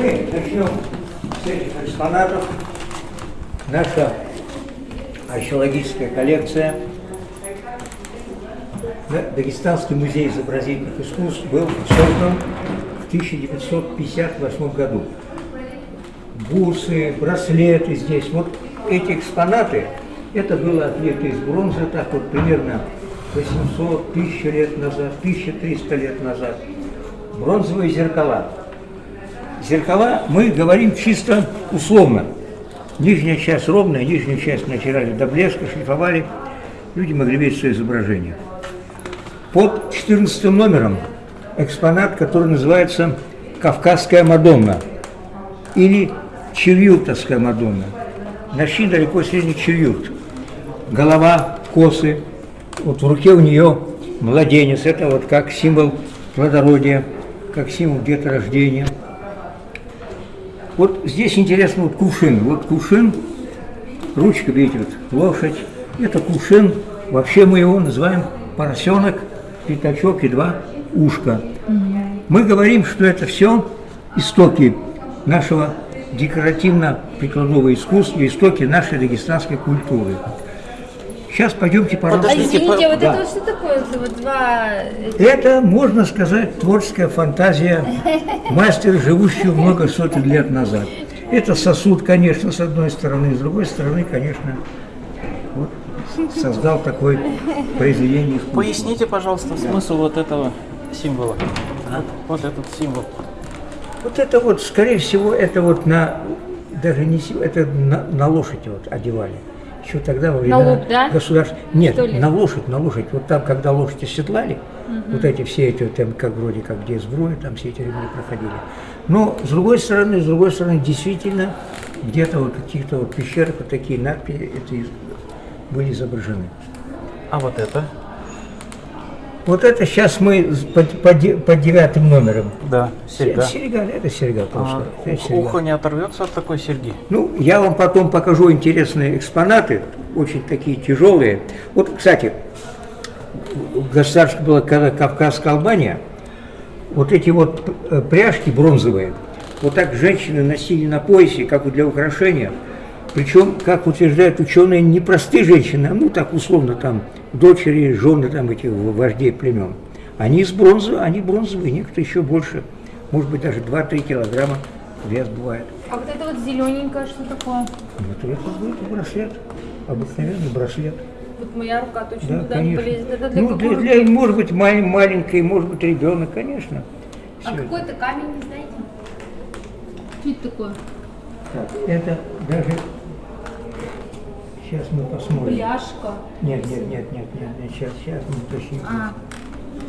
Мы начнем с этих экспонатов. Наша археологическая коллекция. Дагестанский музей изобразительных искусств был создан в 1958 году. Бусы, браслеты здесь. Вот эти экспонаты, это было отлито из бронзы, так вот примерно 800, 1000 лет назад, 1300 лет назад. Бронзовые зеркала. Зеркала мы говорим чисто условно. Нижняя часть ровная, нижнюю часть натирали до блеска, шлифовали. Люди могли видеть свое изображение. Под 14 номером экспонат, который называется «Кавказская Мадонна» или «Черютовская Мадонна». Начни далеко средний черют. Голова, косы. Вот в руке у нее младенец. Это вот как символ плодородия, как символ деторождения. Вот здесь интересно вот кувшин. Вот кувшин, ручка, видите, вот лошадь. Это кувшин, вообще мы его называем поросенок, пятачок и два ушка. Мы говорим, что это все истоки нашего декоративно-прикладного искусства, истоки нашей дагестанской культуры. Сейчас пойдемте, пожалуйста. А извините, вот Да. это что такое? Вот два... Это, можно сказать, творческая фантазия мастера, живущего много сотен лет назад. Это сосуд, конечно, с одной стороны, с другой стороны, конечно, вот, создал такое произведение искусства. Поясните, пожалуйста, смысл вот этого символа. Вот, вот этот символ. Вот это вот, скорее всего, это вот на, даже не, это на, на лошадь вот одевали. Еще тогда во времена лук, да? государств... Нет, на лошадь, на лошадь. Вот там, когда лошадь оседлали, вот эти все эти, там, как вроде как где сброя, там все эти ремни проходили. Но, с другой стороны, с другой стороны, действительно, где-то вот в каких-то вот пещерах вот такие надписи это из- были изображены. А вот это? Вот это сейчас мы под, под под девятым номером. Да, серьга. Серега, это серега А, просто. это ух- серьга. ухо не оторвется от такой серьги? Ну, я вам потом покажу интересные экспонаты, очень такие тяжелые. Вот, кстати, в государстве была когда Кавказская Албания, вот эти вот э, пряжки бронзовые, вот так женщины носили на поясе, как вот для украшения. Причем, как утверждают ученые, не простые женщины, а ну так условно там дочери, жены там этих вождей племен. Они из бронзы, они бронзовые, некоторые еще больше, может быть даже 2-3 килограмма вес бывает. А вот это вот зелененькое, что такое? Вот это будет браслет, обыкновенный браслет. Вот моя рука точно Да, туда конечно. не полезет. Это для ну, для, руки? для- может быть, мал- маленький, может быть, ребенок, конечно. А какой-то камень, не знаете? Что это такое? Так, это даже... Сейчас мы посмотрим. Пляшка. Нет, нет, нет, нет, нет, нет, сейчас, сейчас мы уточним. А,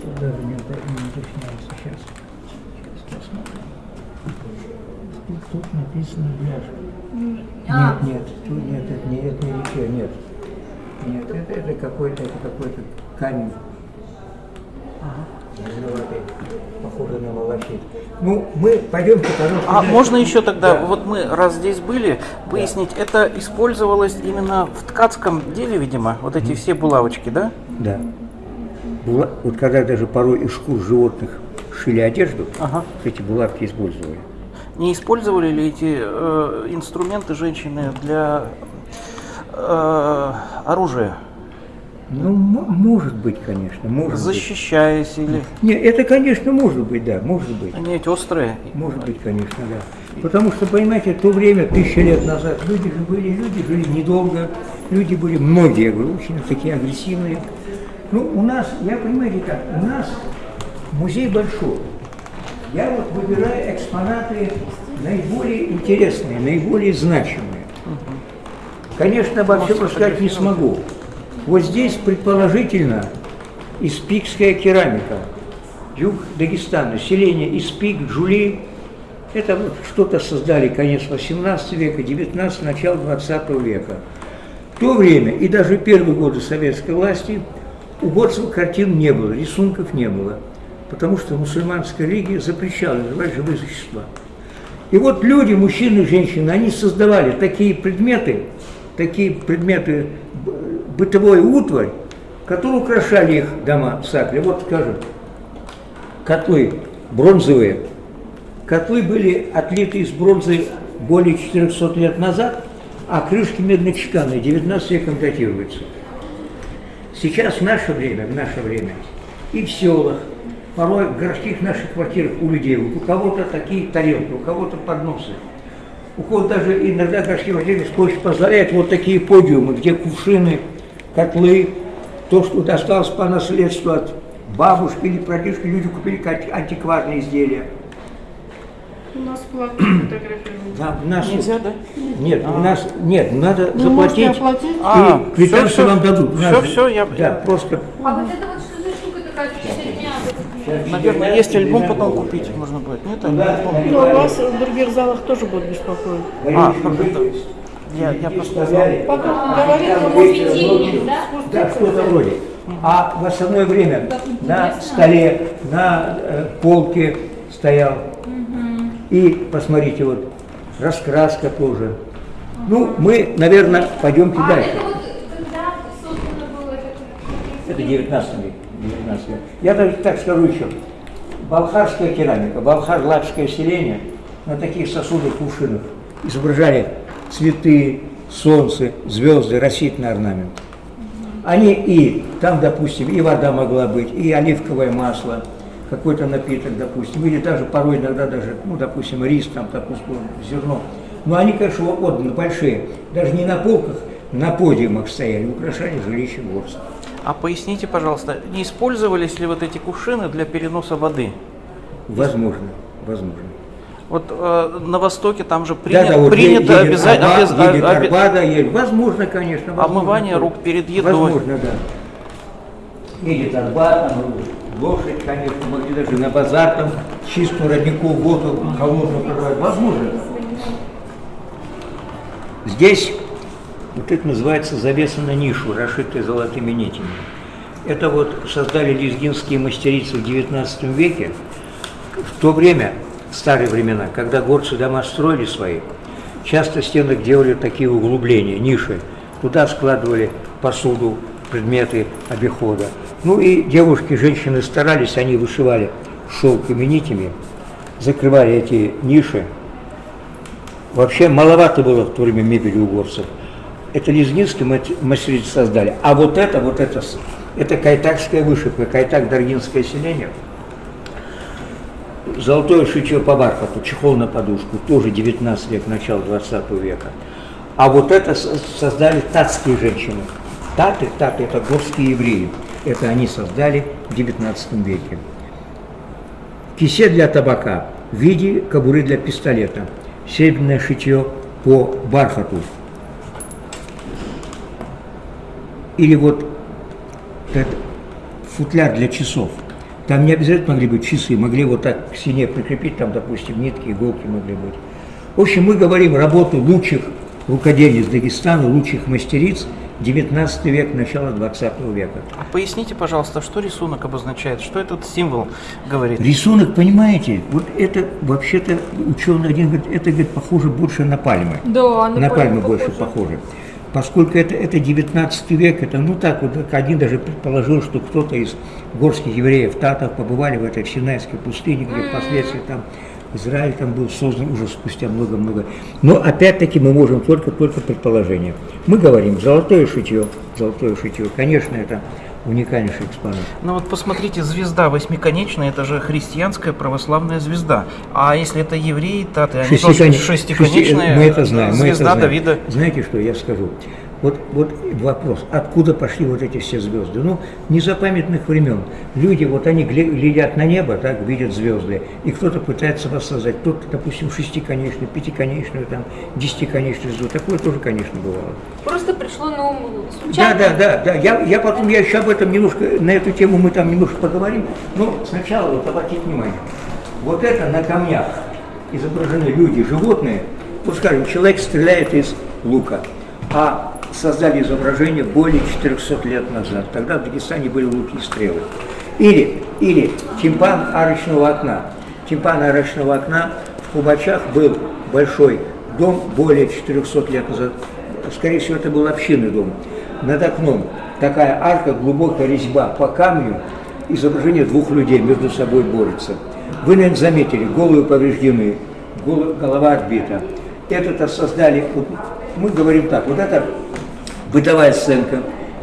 Тут даже не, не уточняется. Сейчас. Сейчас посмотрим. Тут, тут написано бляшка. а, Нет, нет, тут нет, это не, это не литье, нет. Нет, это, это какой-то, это какой-то камень. Зеленоватый, похоже на волосит. Ну, мы пойдемте, пожалуйста. А дальше. можно еще тогда, Да. вот мы раз здесь были, выяснить, это использовалось именно в ткацком деле, видимо, вот эти все булавочки, да? Да. Була- Вот когда даже порой из шкур животных шили одежду, Ага. эти булавки использовали. Не использовали ли эти э, инструменты женщины для э, оружия, Ну, мо- может быть, конечно, может быть. защищаясь или Нет, это, конечно, может быть, да, может быть. они ведь острые? Может быть, конечно, да. Потому что, понимаете, в то время, тысячи лет назад, люди же были, люди жили недолго, люди были, многие, я говорю, очень такие агрессивные. Ну, у нас, я понимаете как, у нас музей большой. Я вот выбираю экспонаты наиболее интересные, наиболее значимые. Конечно, обо всем рассказать не смогу. Вот здесь, предположительно, испикская керамика. Юг Дагестана, селение Испик, Джули. Это вот что-то создали конец 18 века, 19 начало 20 века. В то время и даже первые годы советской власти у Горцева картин не было, рисунков не было, потому что мусульманская религия запрещала называть живые существа. И вот люди, мужчины и женщины, они создавали такие предметы, такие предметы, бытовой утварь, которые украшали их дома в Сакле. Вот, скажем, котлы бронзовые, котлы были отлиты из бронзы более 400 лет назад, а крышки медно-чеканные 19 веком датируются. Сейчас в наше время, в наше время, и в селах, порой в городских наших квартирах у людей, у кого-то такие тарелки, у кого-то подносы, у кого-то даже иногда городские квартиры скотч позволяет вот такие подиумы, где кувшины, котлы, то, что досталось по наследству от бабушки или прадедушки, люди купили антикварные изделия. У нас платные фотографии. Да, у нас Нельзя, да? нет, у нас нет, надо можете заплатить оплатить? А, и квитанцию всё. вам дадут. У нас всё, я- да, просто А вот это вот что за штука такая? Наверное, есть альбом, потом купить можно будет. Нет, альбом? Но вас в других залах тоже будут беспокоить. А, как это? Я, я просто можете Светильник, да? Да, что-то вроде. А в остальное время на столе, на э, полке стоял. И посмотрите, вот раскраска тоже. Ну, мы, наверное, пойдемте А дальше. это вот когда создано было это? Это 19 век. 19 век. Я даже так скажу еще. Балхарская керамика, балхар-латышское селение на таких сосудах, кувшинах изображали цветы, солнце, звезды, растительный орнамент. Они и, там, допустим, и вода могла быть, и оливковое масло, какой-то напиток, допустим, или даже порой иногда даже, ну, допустим, рис, там, допустим, зерно. Но они, конечно, отданы большие, даже не на полках, на подиумах стояли, украшали жилище горцев. А поясните, пожалуйста, не использовались ли вот эти кувшины для переноса воды? Возможно, возможно. Вот э, на Востоке там же Да, принято, да, вот принято едет обязательно Арбат, едет Арбада, едет. Возможно, конечно. возможно. Омывание рук перед едой. Возможно, да. Едет Арбат, там лошадь, конечно, могли даже на базар там чистую родниковую воду холодную продавать. Возможно. Здесь вот это называется завеса на нишу, расшитая золотыми нитями. Это вот создали лезгинские мастерицы в XIX веке. В то время, в старые времена, когда горцы дома строили свои, часто в стенах делали такие углубления, ниши. Туда складывали посуду, предметы обихода. Ну и девушки, женщины старались, они вышивали шелками нитями, закрывали эти ниши. Вообще маловато было в то время мебели у горцев. Это лезгинские мат- мастерицы создали. А вот это, вот это, это кайтакская вышивка, кайтак даргинское селение. Золотое шитье по бархату, чехол на подушку, тоже 19 век, начало 20 века. А вот это со- создали татские женщины. Таты, таты это горские евреи. Это они создали в 19 веке. Кисе для табака в виде кобуры для пистолета. Серебряное шитье по бархату. Или вот этот футляр для часов. Там не обязательно могли быть часы, могли вот так к стене прикрепить, там, допустим, нитки, иголки могли быть. В общем, мы говорим работы лучших рукодельниц Дагестана, лучших мастериц 19 век, начало 20 века. А поясните, пожалуйста, что рисунок обозначает, что этот символ говорит? Рисунок, понимаете, вот это вообще-то ученый один говорит, это говорит, похоже больше на пальмы. Да, на пальмы больше похоже. Поскольку это, это 19 век, это ну так вот, один даже предположил, что кто-то из горских евреев, татов, побывали в этой в Синайской пустыне, где впоследствии там Израиль там был создан уже спустя много-много. Но опять-таки мы можем только-только предположение. Мы говорим золотое шитье, золотое шитье, конечно, это уникальнейший экспонат. Ну вот посмотрите, звезда восьмиконечная, это же христианская православная звезда. А если это евреи, таты, они Шестикон- шестиконечная шести- мы это знаем, мы это звезда знаем. Давида. Знаете, что я скажу? Вот, вот вопрос, откуда пошли вот эти все звезды? Ну, незапамятных времен. Люди, вот они гля- глядят на небо, так, видят звезды, и кто-то пытается воссоздать. Кто-то, допустим, шестиконечную, пятиконечную, там, десятиконечную звезду. Такое тоже, конечно, бывало. Просто пришло на ум Да, случайно. да, да, да. Я, я потом, я еще об этом немножко, на эту тему мы там немножко поговорим. Но сначала вот обратите внимание. Вот это на камнях изображены люди, животные. Вот скажем, человек стреляет из лука, а создали изображение более 400 лет назад. Тогда в Дагестане были луки и стрелы. Или, или тимпан арочного окна. Тимпан арочного окна в Кубачах был большой дом более 400 лет назад. Скорее всего, это был общинный дом. Над окном такая арка, глубокая резьба по камню, изображение двух людей между собой борются. Вы, наверное, заметили, головы повреждены, голо- голова отбита. Это-то создали, мы говорим так, вот это бытовая сценка.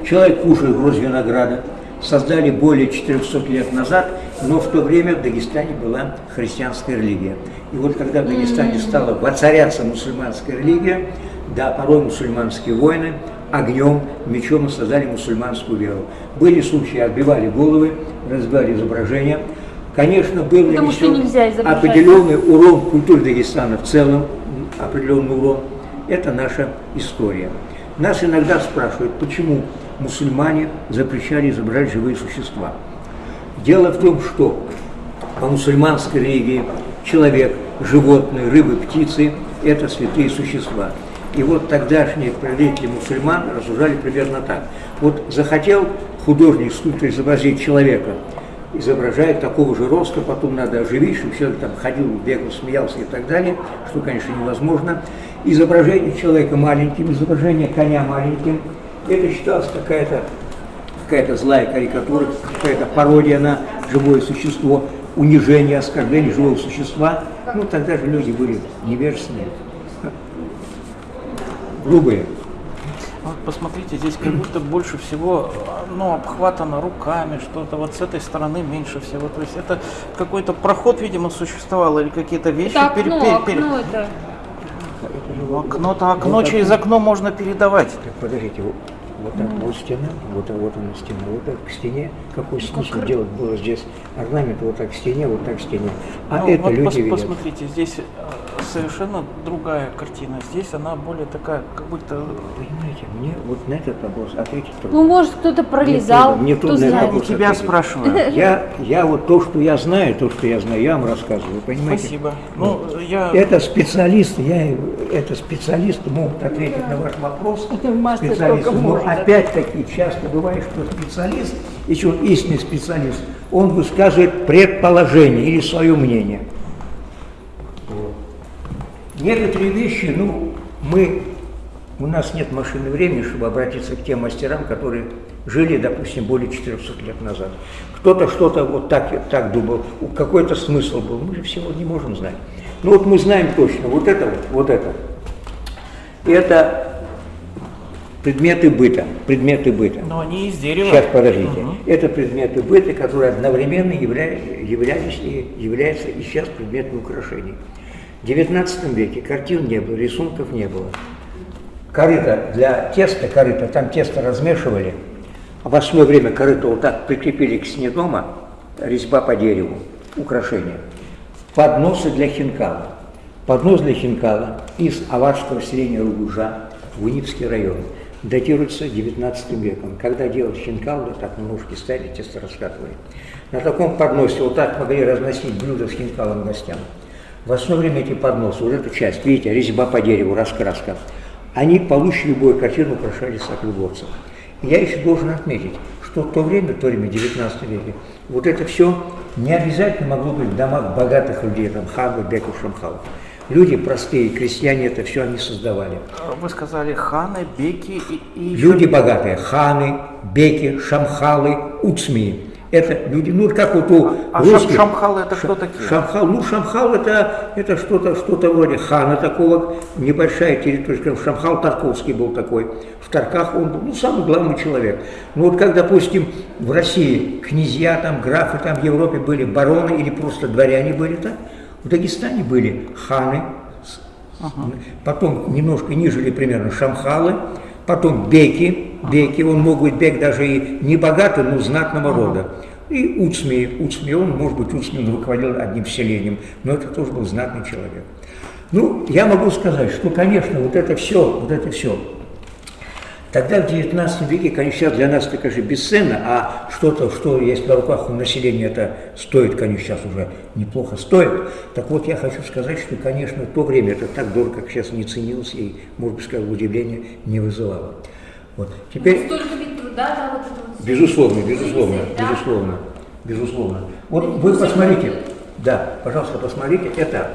Человек кушает гроздь винограда, создали более 400 лет назад, но в то время в Дагестане была христианская религия. И вот когда в Дагестане стала воцаряться мусульманская религия, да, порой мусульманские войны, огнем, мечом создали мусульманскую веру. Были случаи, отбивали головы, разбивали изображения. Конечно, был нанесен определенный урон культуре Дагестана в целом, определенный урон. Это наша история. Нас иногда спрашивают, почему мусульмане запрещали изображать живые существа. Дело в том, что по мусульманской религии человек, животные, рыбы, птицы – это святые существа. И вот тогдашние правители мусульман рассуждали примерно так. Вот захотел художник, скульптор изобразить человека, изображает такого же роста, потом надо оживить, чтобы человек там ходил, бегал, смеялся и так далее, что, конечно, невозможно. Изображение человека маленьким, изображение коня маленьким, это считалось какая-то какая-то злая карикатура, какая-то пародия на живое существо, унижение, оскорбление живого существа. Ну, тогда же люди были невежественные, грубые. Вот посмотрите, здесь как будто больше всего ну, обхватано руками, что-то вот с этой стороны меньше всего. То есть это какой-то проход, видимо, существовал или какие-то вещи. Это пере- окно, пере- пере- окно это. Окно-то окно через окно можно передавать. Так, подождите, вот, так вот стена, вот, вот она стена, вот так к стене. Какой смысл делать было здесь орнамент вот так к стене, вот так к стене? А Ну, это вот люди пос- видят. посмотрите, здесь э, совершенно другая картина. Здесь она более такая, как будто Понимаете, мне вот на этот вопрос ответить трудно. Ну, может, кто-то пролезал, Мне кто трудно, мне трудно знает. вопрос тебя ответить. спрашиваю. Я, я вот то, что я знаю, то, что я знаю, я вам рассказываю, понимаете? Спасибо. Ну, я Это специалисты, я, это специалисты могут ответить на ваш вопрос. Это мастер Специалисты. может. Опять-таки часто бывает, что специалист, если он истинный специалист, он высказывает предположение или свое мнение. Некоторые вещи, ну, мы, у нас нет машины времени, чтобы обратиться к тем мастерам, которые жили, допустим, более 400 лет назад. Кто-то что-то вот так, так думал, какой-то смысл был, мы же всего не можем знать. Ну вот мы знаем точно, вот это вот, вот это. Это предметы быта, предметы быта. Но они из дерева. Сейчас, подождите. Мгм. Это предметы быта, которые одновременно явля- являлись и являются и сейчас предметами украшений. В XIX веке картин не было, рисунков не было. Корыто для теста, корыто, там тесто размешивали, в основное время корыто вот так прикрепили к стене дома, резьба по дереву, украшения. Подносы для хинкала. Поднос для хинкала из аварского селения Ругужа, Вынипский район, датируется 19 веком. Когда делали хинкал, вот так на ножки ставили, тесто раскатывали. На таком подносе вот так могли разносить блюда с хинкалом гостям. В основное время эти подносы, вот эту часть, видите, резьба по дереву, раскраска, они получше любой картину украшали саклюборцев. Я еще должен отметить, что в то время, в то время, в 19 веке, вот это все не обязательно могло быть в домах богатых людей, там, хабы, беков, шамхалов. Люди простые, крестьяне, это все они создавали. Вы сказали ханы, беки и, и Люди богатые, ханы, беки, шамхалы, уцмии. Это люди, ну как вот у А шам- русских. шамхалы это кто такие? Шамхал, ну шамхал это, это что-то что вроде хана такого, небольшая территория, шамхал Тарковский был такой. В Тарках он был, ну, самый главный человек. Ну вот как, допустим, в России князья, там, графы, там, в Европе были бароны или просто дворяне были так, в Дагестане были ханы, с- потом немножко ниже или примерно шамхалы, потом беки, беки, он мог быть бек даже и не богатый, но знатного рода. И Уцми, Уцми, он, может быть, Уцми он руководил одним селением, но это тоже был знатный человек. Ну, я могу сказать, что, конечно, вот это все, вот это все, Тогда в 19 веке, конечно, сейчас для нас это, конечно, бесценно, а что-то, что есть на руках у населения, это стоит, конечно, сейчас уже неплохо стоит. Так вот, я хочу сказать, что, конечно, в то время это так дорого, как сейчас не ценилось и, может быть, сказать, удивления не вызывало. Вот. Теперь, Столько ведь труда, да, вот это вот. безусловно, безусловно, Да? безусловно, безусловно. Вот вы посмотрите, да, пожалуйста, посмотрите, это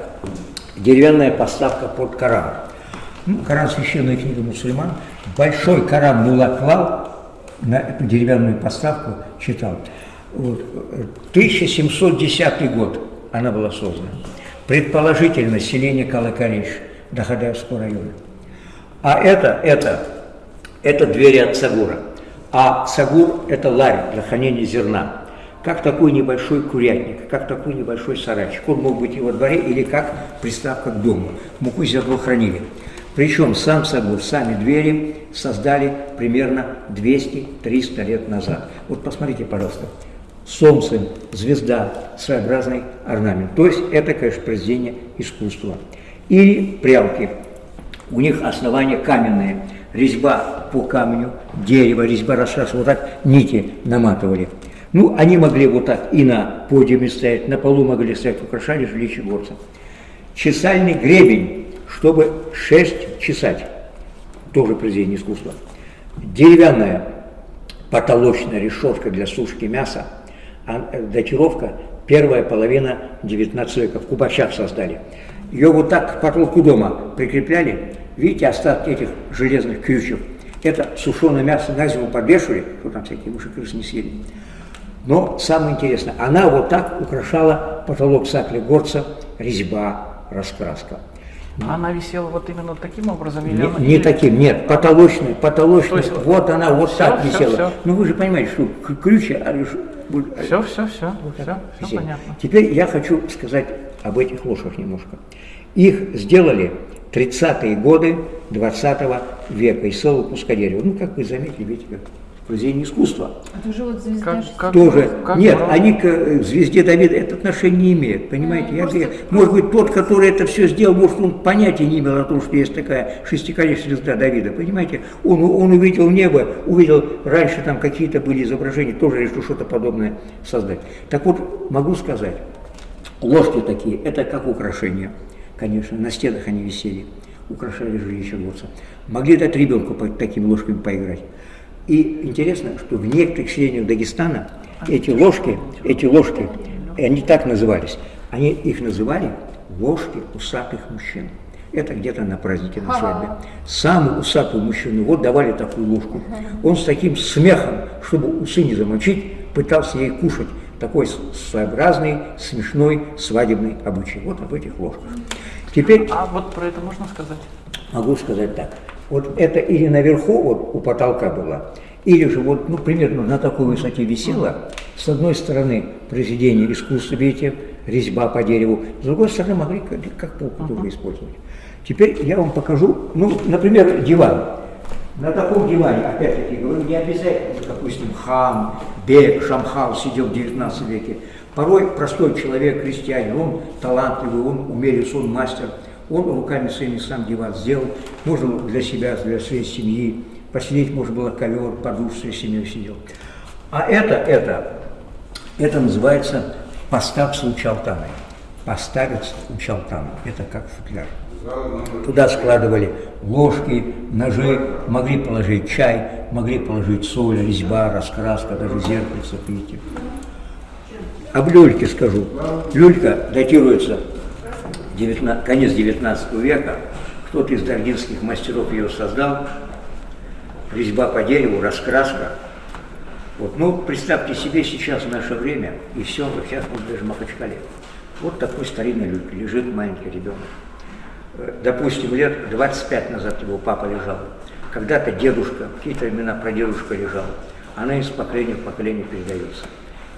деревянная поставка под Коран. Ну, Коран – священная книга мусульман. Большой Коран Мулла клал на эту деревянную поставку, читал. Вот. 1710 год. она была создана. Предположительно, селение Калакариш, Дахадаевского района. А это, это, это двери от Сагура. А Сагур – это ларь для хранения зерна. Как такой небольшой курятник, как такой небольшой сарайчик. Он мог быть и во дворе, или как приставка к дому. Муку зерно хранили. Причем сам Сагур, сами двери создали примерно 200-300 лет назад. Вот посмотрите, пожалуйста. Солнце, звезда, своеобразный орнамент. То есть это, конечно, произведение искусства. Или прялки. У них основания каменные. Резьба по камню, дерево, резьба раскрас. Вот так нити наматывали. Ну, они могли вот так и на подиуме стоять, на полу могли стоять, украшали жилище горца. Чесальный гребень, чтобы шерсть чесать, тоже произведение искусства. Деревянная потолочная решетка для сушки мяса, а, э, датировка первая половина 19 века, в Кубачах создали. Ее вот так к потолку дома прикрепляли, видите остатки этих железных крючев. Это сушеное мясо на зиму подвешивали, что там всякие мыши крысы не съели. Но самое интересное, она вот так украшала потолок сакли горца, резьба, раскраска. Она висела вот именно таким образом? Или Не, она- не таким, нет, потолочный, потолочный, То есть вот она вот всё, так висела. всё. Ну вы же понимаете, что ключи, а, а, Все, все, все, вот все, все висели. понятно. Теперь я хочу сказать об этих ложках немножко. Их сделали 30-е годы 20 века из целого куска дерева. Ну, как вы заметили, видите, как произведение искусства. Это уже вот звезда Как- как- Тоже. как Нет, бро- они к э, звезде Давида это отношение не имеют, понимаете? Я просто- говорю, может быть, тот, который это все сделал, может, он понятия не имел о том, что есть такая шестиконечная звезда Давида, понимаете? Он, он увидел небо, увидел, раньше там какие-то были изображения, тоже решил что-то подобное создать. Так вот, могу сказать, ложки такие, это как украшения, конечно, на стенах они висели, украшали жилище горца. Могли дать ребенку такими ложками поиграть. И интересно, что в некоторых селениях Дагестана эти ложки, эти ложки, они так назывались, они их называли ложки усатых мужчин. Это где-то на празднике, на свадьбе. Самый усатый мужчина, вот давали такую ложку. Он с таким смехом, чтобы усы не замочить, пытался ей кушать. Такой своеобразный, смешной свадебный обычай. Вот об этих ложках. Теперь А вот про это можно сказать? Могу сказать так. Вот это или наверху, вот у потолка было, или же вот, ну, примерно на такой высоте висело. С одной стороны произведение искусства, видите, резьба по дереву, с другой стороны могли как, как полку тоже использовать. Теперь я вам покажу, ну, например, диван. На таком диване, опять-таки, говорю, не обязательно, допустим, хан, бек, шамхал сидел в 19 веке. Порой простой человек, крестьянин, он талантливый, он умелец, он мастер, он руками своими сам диван сделал. Можно для себя, для своей семьи, посидеть можно было ковер, подушку своей семьей сидел. А это, это, это называется постав с учалтаной. Поставить учалтану. Это как футляр. Туда складывали ложки, ножи, могли положить чай, могли положить соль, резьба, раскраска, даже зеркальце, видите. Об люльке скажу. Люлька датируется 19 конец 19 века. Кто-то из даргинских мастеров ее создал. Резьба по дереву, раскраска. Вот, ну, представьте себе сейчас наше время, и все, сейчас вот даже в Махачкале. Вот такой старинный лежит маленький ребенок. Э, Допустим, лет 25 назад его папа лежал. Когда-то дедушка, какие-то времена прадедушка лежал. Она из поколения в поколение передается.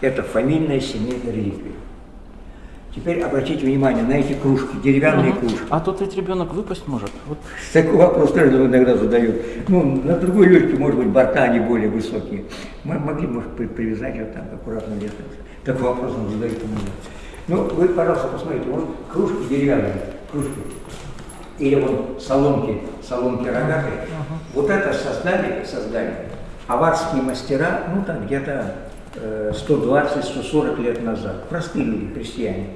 Это фамильная семейная реликвия. Теперь обратите внимание на эти кружки, деревянные кружки. А тут ведь ребенок выпасть может. Вот Такой вопрос тоже иногда задают. Ну, на другой люльке, может быть, борта они более высокие. Мы могли, может, при- привязать вот так аккуратно лето. Такой вопрос нам задают. Ну, вы, пожалуйста, посмотрите, вот кружки деревянные, кружки. Или вот соломки, соломки рогатые. Вот это создали, создали аварские мастера, ну, там где-то 120-140 лет назад. Простые люди, крестьяне.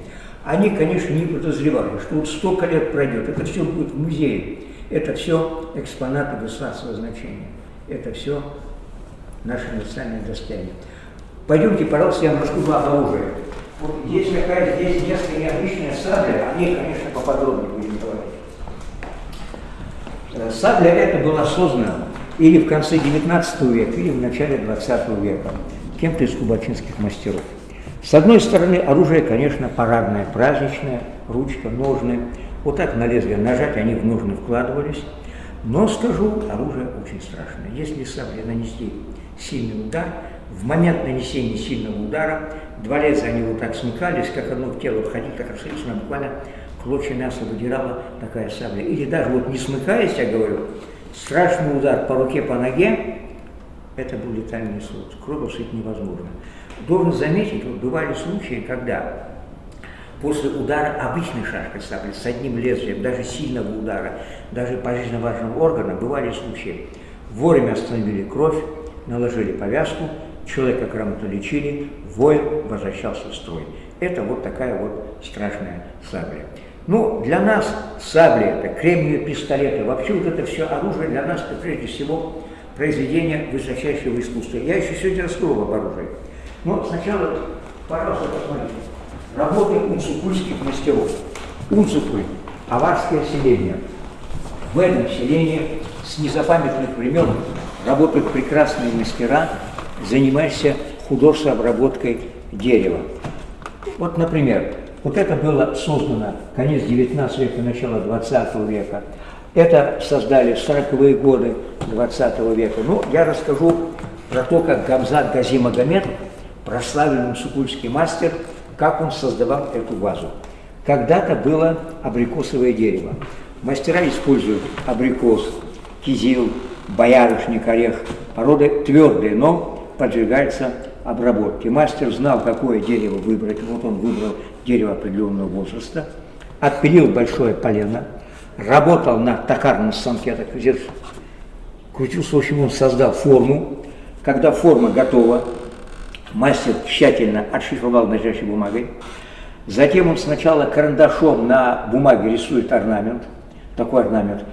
Они, конечно, не подозревали, что вот столько лет пройдет, это все будет в музее. Это все экспонаты государственного значения. Это все наше национальное достояние. Пойдемте, пожалуйста, я вам об оружии. Вот здесь какая-то, здесь несколько необычная сабля, о ней, конечно, поподробнее будем говорить. Э, Сабля эта была создана или в конце 19 века, или в начале 20 века кем-то из кубачинских мастеров. С одной стороны, оружие, конечно, парадное, праздничное, ручка, ножны. Вот так на лезвие нажать, они в ножны вкладывались. Но скажу, оружие очень страшное. Если саблей нанести сильный удар, в момент нанесения сильного удара два лезвия они вот так смыкались, как одно в тело входить, как абсолютно буквально клочья мяса выдирала такая сабля. Или даже вот не смыкаясь, я говорю, страшный удар по руке, по ноге, это был летальный исход. Кровь ушить невозможно. Должен заметить, вот бывали случаи, когда после удара обычной шашкой сабли с одним лезвием, даже сильного удара, даже по жизненно важного органа, бывали случаи. Вовремя остановили кровь, наложили повязку, человека грамотно лечили, воин возвращался в строй. Это вот такая вот страшная сабля. Ну, для нас сабли это, кремниевые пистолеты, вообще вот это все оружие для нас, это прежде всего произведение высочайшего искусства. Я еще сегодня раскрою об оружии. Но сначала, пожалуйста, посмотрите. Работы унцукульских мастеров. Унцукуль – аварское селение. В этом селении с незапамятных времен работают прекрасные мастера, занимающиеся художественной обработкой дерева. Вот, например, вот это было создано конец 19 века, начало 20 века. Это создали в 40-е годы 20 века. Ну, я расскажу про то, как Гамзат Гази Магомедов, прославленный сукульский мастер, как он создавал эту вазу. Когда-то было абрикосовое дерево. Мастера используют абрикос, кизил, боярышник, орех. Породы твердые, но подвергаются обработке. Мастер знал, какое дерево выбрать. Вот он выбрал дерево определенного возраста, отпилил большое полено, работал на токарном станке, так здесь крутился, в общем, он создал форму. Когда форма готова, мастер тщательно отшифровал настоящей бумагой. Затем он сначала карандашом на бумаге рисует орнамент, такой орнамент,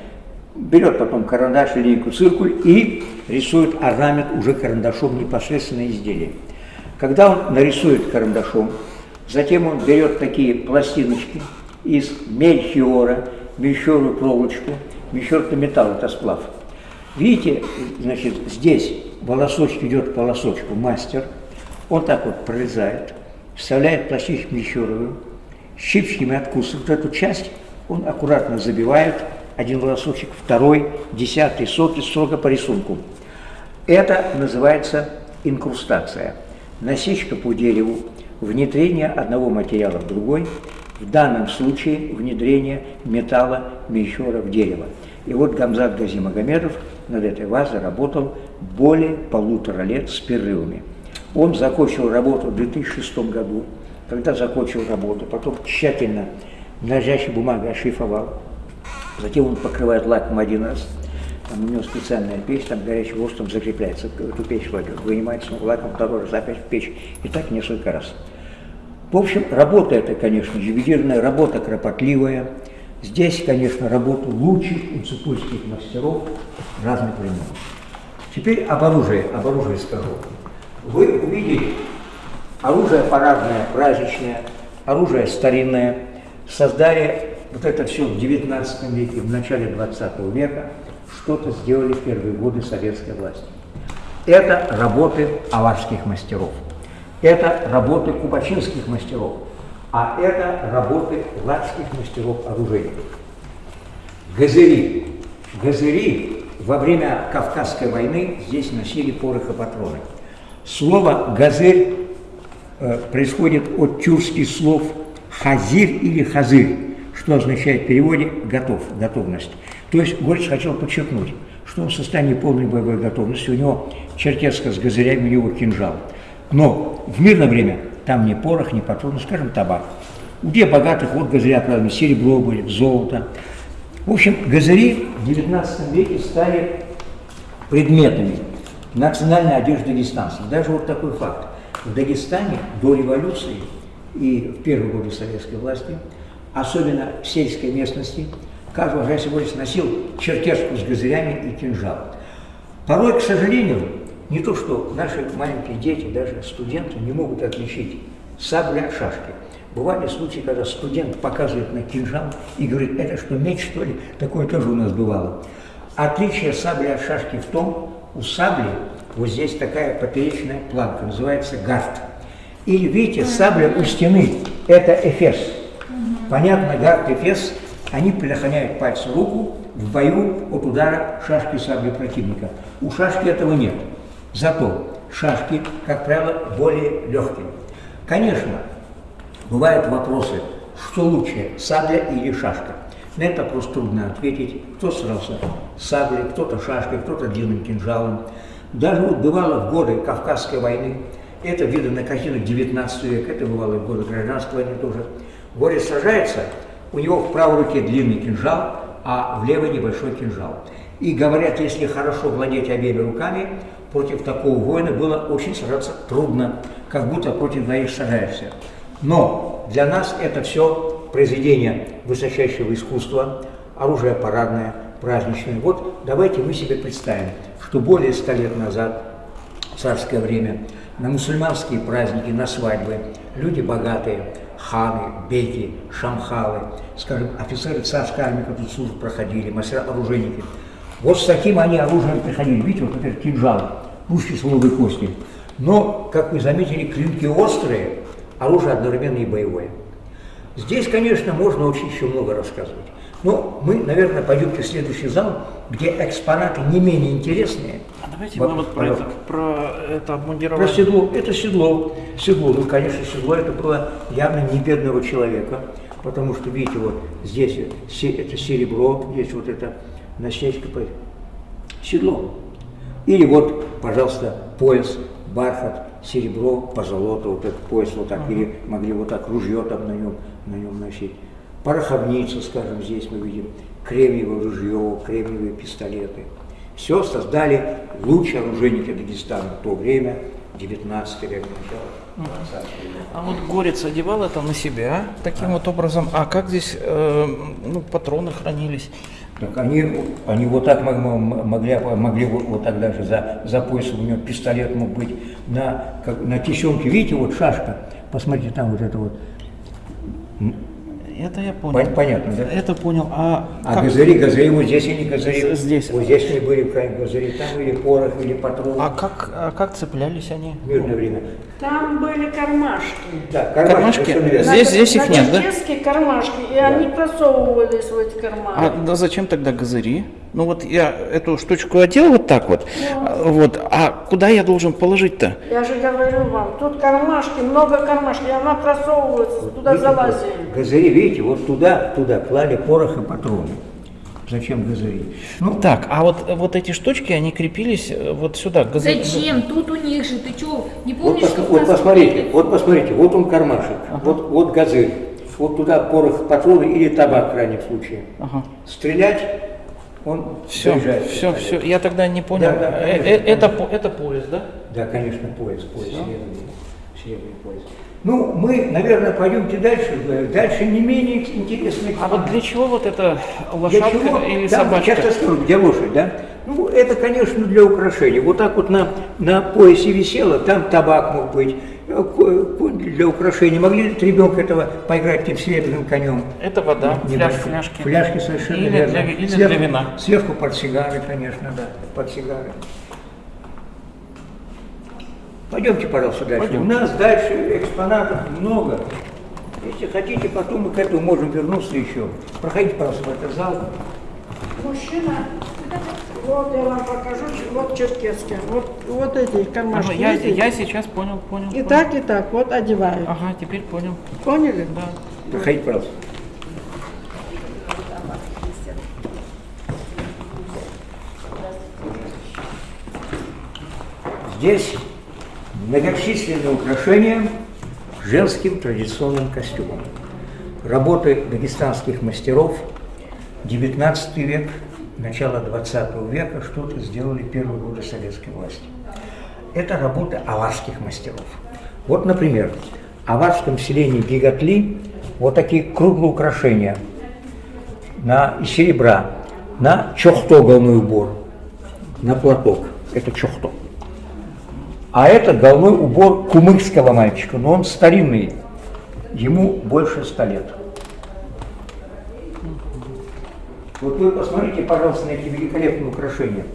берет потом карандаш, линейку, циркуль и рисует орнамент уже карандашом непосредственно изделие. Когда он нарисует карандашом, затем он берет такие пластиночки из мельхиора, мельхиорную проволочку, это металл, это сплав. Видите, значит, здесь волосочек идет по волосочку мастер, он так вот прорезает, вставляет пластиночку мельхиоровую, щипчиками откусывает эту часть, он аккуратно забивает, один волосочек, второй, десятый, сотый, строго по рисунку. Это называется инкрустация. Насечка по дереву, внедрение одного материала в другой, в данном случае внедрение металла мельхиора в дерево. И вот Гамзат Гази Магомедов над этой вазой работал более полутора лет с перерывами. Он закончил работу в 2006 году. Когда закончил работу, потом тщательно дрожащей бумагой ошифровал, Затем он покрывает лаком один раз. Там у него специальная печь, там горячий воздух закрепляется, эту печь кладет, вынимается лаком, второй раз опять в печь, и так несколько раз. В общем, работа это, конечно, ювелирная работа, кропотливая. Здесь, конечно, работа лучших уцепульских мастеров разных времен. Теперь об оружии, об оружии скажу. Вы увидели оружие парадное, праздничное, оружие старинное, создали вот это все в 19 веке, в начале 20 века что-то сделали в первые годы советской власти. Это работы аварских мастеров, это работы кубачинских мастеров, а это работы ладских мастеров оружейников. Газыри. Газыри во время Кавказской войны здесь носили порох и патроны. Слово «газырь» э, происходит от тюркских слов «хазир» или «хазырь», что означает в переводе «готов», «готовность». То есть Горец хотел подчеркнуть, что он в состоянии полной боевой готовности, у него черкеска с газырями, у него кинжал. Но в мирное время там ни порох, ни патроны, скажем, табак. Где богатых, вот газыря, правда, серебро будет, золото. В общем, газыри в 19 веке стали предметами национальной одежды дагестанцев. Даже вот такой факт. В Дагестане до революции и в первые годы советской власти особенно в сельской местности, каждый уважающий носил черкеску с газырями и кинжал. Порой, к сожалению, не то, что наши маленькие дети, даже студенты не могут отличить сабля от шашки. Бывали случаи, когда студент показывает на кинжал и говорит, это что, меч, что ли? Такое тоже у нас бывало. Отличие сабли от шашки в том, у сабли вот здесь такая поперечная планка, называется гард. Или видите, сабля у стены – это Эфес. Понятно, гард Эфес, они предохраняют пальцы руку в бою от удара шашки сабли противника. У шашки этого нет. Зато шашки, как правило, более легкие. Конечно, бывают вопросы, что лучше, сабля или шашка. На этот вопрос трудно ответить. Кто срался саблей, кто-то шашкой, кто-то длинным кинжалом. Даже вот бывало в годы Кавказской войны, это видно на картинах 19 века, это бывало в годы гражданской войны тоже. Горец сражается, у него в правой руке длинный кинжал, а в левой небольшой кинжал. И говорят, если хорошо владеть обеими руками, против такого воина было очень сражаться трудно, как будто против двоих сражаешься. Но для нас это все произведение высочайшего искусства, оружие парадное, праздничное. Вот давайте мы себе представим, что более ста лет назад, в царское время, на мусульманские праздники, на свадьбы, люди богатые, ханы, беки, шамхалы, скажем, офицеры царской армии, которые службу проходили, мастера-оружейники. Вот с таким они оружием приходили. Видите, вот этот кинжал, пушки слоновой кости. Но, как вы заметили, клинки острые, оружие одновременно и боевое. Здесь, конечно, можно очень еще много рассказывать. Но мы, наверное, пойдемте в следующий зал, где экспонаты не менее интересные. А давайте Вот, мы вот про это, про это Про обмундирование. седло. Это седло. Седло. Ну, конечно, седло это было явно не бедного человека. Потому что, видите, вот здесь это серебро, здесь вот это насечка. Седло. Или вот, пожалуйста, пояс, бархат, серебро, позолота, вот этот пояс вот так, или могли вот так ружье там на нем, на нем носить. Пороховница, скажем, здесь мы видим, кремниевое ружье, кремниевые пистолеты. Все создали лучшие оружейники Дагестана в то время, 19 век, начало 20 века. А вот Горец одевал это на себя таким вот образом. А как здесь э, ну, патроны хранились? Так они, они вот так могли, могли вот, так даже за, за поясом, у него пистолет мог быть на, как, на тесемке, видите, вот шашка, посмотрите, там вот это вот, Это я понял. Пон- понятно, да? Это понял. А, А как- газыри, газыри, вот здесь они газыри, здесь. вот здесь они были крайне газыри, там или порох, или патрон, а как, а как цеплялись они? в мирное время. Там были кармашки. Да, Кармашки? верно. Здесь- здесь их на нет, да? кармашки, и они просовывались в эти карманы. А да зачем тогда газыри? Ну вот я эту штучку одел вот так вот, а, вот, а куда я должен положить-то? Я же говорю вам, тут кармашки, много кармашки, она просовывается, туда Видите, вот залазили. Газыри, видите, вот туда, туда клали порох и патроны. Зачем газыри? Ну, Так, а вот, вот эти штучки, они крепились э, вот сюда. газы- Зачем? Тут у них же, ты что, не Вот, помнишь, пос- как у вот посмотрите, вот посмотрите, вот он кармашек, вот, вот газырь, вот туда порох, патроны или табак в крайнем случае. Ага. Стрелять, он Все, заряжает все, все. Я тогда не понял. Да, да, Э, конечно, э, это, конечно. это пояс, да? Да, конечно, пояс, пояс, серебряный, серебряный пояс. Ну, мы, наверное, пойдемте дальше, дальше не менее интересные А вот для чего вот эта Для лошадка чего? или Да, собачка? Часто скажу, где лошадь, да? Ну, это, конечно, для украшения. Вот так вот на, на поясе висело, там табак мог быть, для украшения. Могли ли ребенка этого поиграть этим серебряным конем? Это вода, фляж, фляжки. Фляжки совершенно Или верно. для или сверху, для вина. Сверху под сигары, конечно, да, под сигары. Пойдемте, пожалуйста, дальше. Пойдем. У нас дальше экспонатов много. Если хотите, потом мы к этому можем вернуться еще. Проходите, пожалуйста, в этот зал. Мужчина, вот я вам покажу, вот черкесские, вот, вот эти Ага, кармашки. я, видите? я сейчас понял, понял. И понял. так, и так, вот одевают. Ага, теперь понял. Поняли? Да. Проходите, пожалуйста. Здесь многочисленные украшения женским традиционным костюмом. Работы дагестанских мастеров 19 век, начало 20 века что-то сделали первые годы советской власти. Это работа аварских мастеров. Вот, например, в аварском селении Гигатли вот такие круглые украшения на, серебра на чохто головной убор, на платок. Это чохто. А это головной убор кумыкского мальчика, но он старинный, ему больше ста лет. Вот вы посмотрите, пожалуйста, на эти великолепные украшения.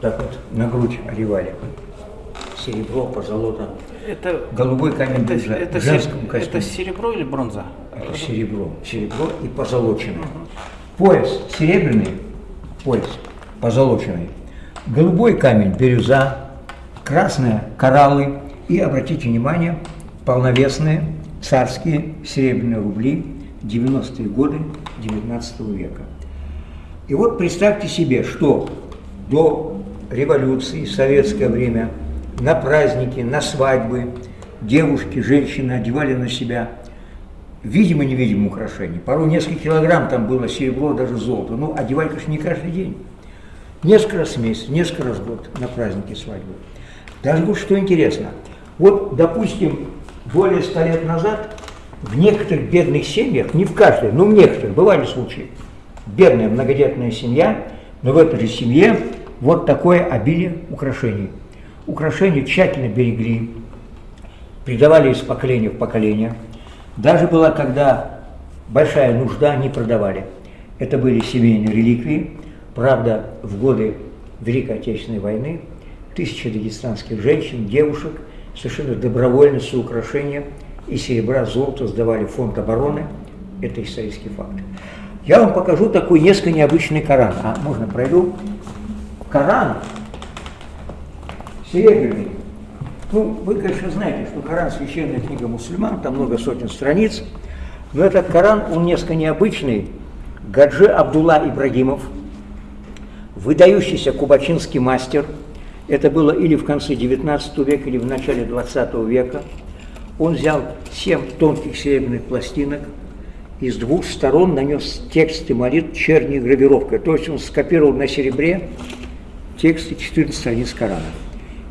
Так вот, на грудь одевали. серебро, позолота. Это, Голубой камень это, бирюза это, в женском костюме. это серебро или бронза? Это серебро. Серебро и позолоченное. Пояс серебряный, пояс позолоченный. Голубой камень бирюза, красные кораллы и, обратите внимание, полновесные царские серебряные рубли 90-е годы 19 века. И вот представьте себе, что до революции, в советское время, на праздники, на свадьбы девушки, женщины одевали на себя видимо-невидимые украшения. Порой несколько килограмм там было серебро, даже золото. Ну, одевали, конечно, не каждый день. Несколько раз в месяц, несколько раз в год на праздники свадьбы. Даже вот что интересно. Вот, допустим, более ста лет назад в некоторых бедных семьях, не в каждой, но в некоторых, бывали случаи, бедная многодетная семья, но в этой же семье вот такое обилие украшений. Украшения тщательно берегли, передавали из поколения в поколение. Даже была, когда большая нужда, не продавали. Это были семейные реликвии. Правда, в годы Великой Отечественной войны тысячи дагестанских женщин, девушек совершенно добровольно все украшения и серебра, золото сдавали в фонд обороны. Это исторический факт. Я вам покажу такой несколько необычный Коран. А, можно пройду? Коран серебряный. Ну, вы, конечно, знаете, что Коран – священная книга мусульман, там много сотен страниц, но этот Коран, он несколько необычный. Гаджи Абдулла Ибрагимов, выдающийся кубачинский мастер, это было или в конце 19 века, или в начале 20 века, он взял семь тонких серебряных пластинок и с двух сторон нанес тексты молитв черной гравировкой, то есть он скопировал на серебре тексты 14 страниц Корана.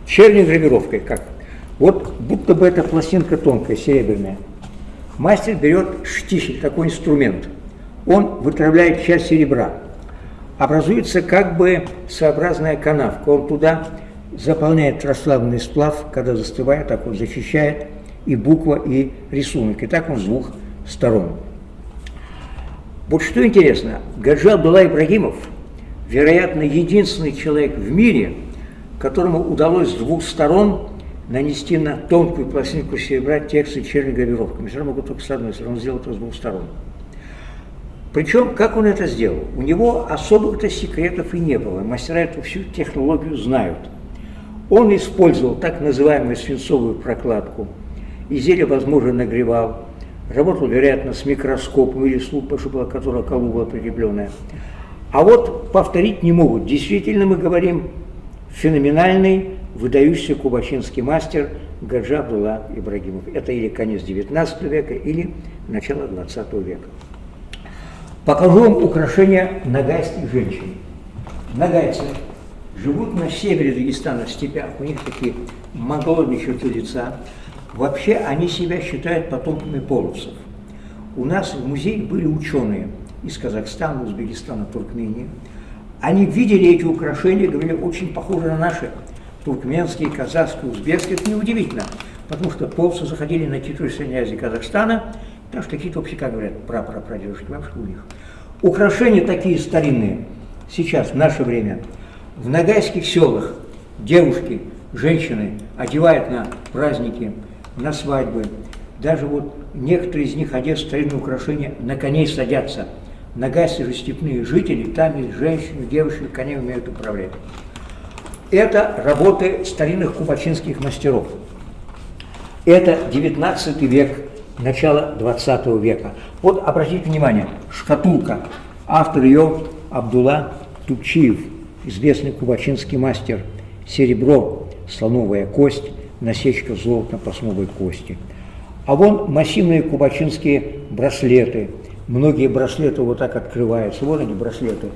Черной гравировкой, как? Вот будто бы эта пластинка тонкая, серебряная. Мастер берет штифель, такой инструмент. Он вытравляет часть серебра. Образуется как бы своеобразная канавка. Он туда заполняет расслабленный сплав, когда застывает, так он защищает и буква, и рисунок. И так он с двух сторон. Вот что интересно, Гаджи Абдулла Ибрагимов, вероятно, единственный человек в мире, которому удалось с двух сторон нанести на тонкую пластинку серебра тексты черной гравировками. Все равно могут только с одной стороны, он сделал это с двух сторон. Причем, как он это сделал? У него особых-то секретов и не было. Мастера эту всю технологию знают. Он использовал так называемую свинцовую прокладку. Изделие, возможно, нагревал. Работал, вероятно, с микроскопом или с лупой, чтобы которая колу была прикрепленная. А вот повторить не могут. Действительно, мы говорим, феноменальный, выдающийся кубачинский мастер Гаджи Абдулла Ибрагимов. Это или конец 19 века, или начало 20 века. Покажу вам украшения нагайских женщин. Нагайцы живут на севере Дагестана, в степях. У них такие монголовые черты лица. Вообще они себя считают потомками половцев. У нас в музее были ученые из Казахстана, Узбекистана, Туркмении. Они видели эти украшения, говорили, очень похожи на наши туркменские, казахские, узбекские. Это неудивительно, потому что половцы заходили на территорию Средней Азии Казахстана, потому что какие-то вообще, как говорят, прапрапрадедушки, бабушки у них. Украшения такие старинные, сейчас, в наше время, в нагайских селах девушки, женщины одевают на праздники, на свадьбы. Даже вот некоторые из них одев старинные украшения, на коней садятся. Нагайцы же степные жители, там есть женщины, девушки, коней умеют управлять. Это работы старинных кубачинских мастеров. Это 19 век, начало 20 века. Вот обратите внимание, шкатулка. Автор ее Абдулла Тупчиев, известный кубачинский мастер. Серебро, слоновая кость, насечка золотно-пластмовой кости. А вон массивные кубачинские браслеты. Многие браслеты вот так открываются. Вот они браслеты.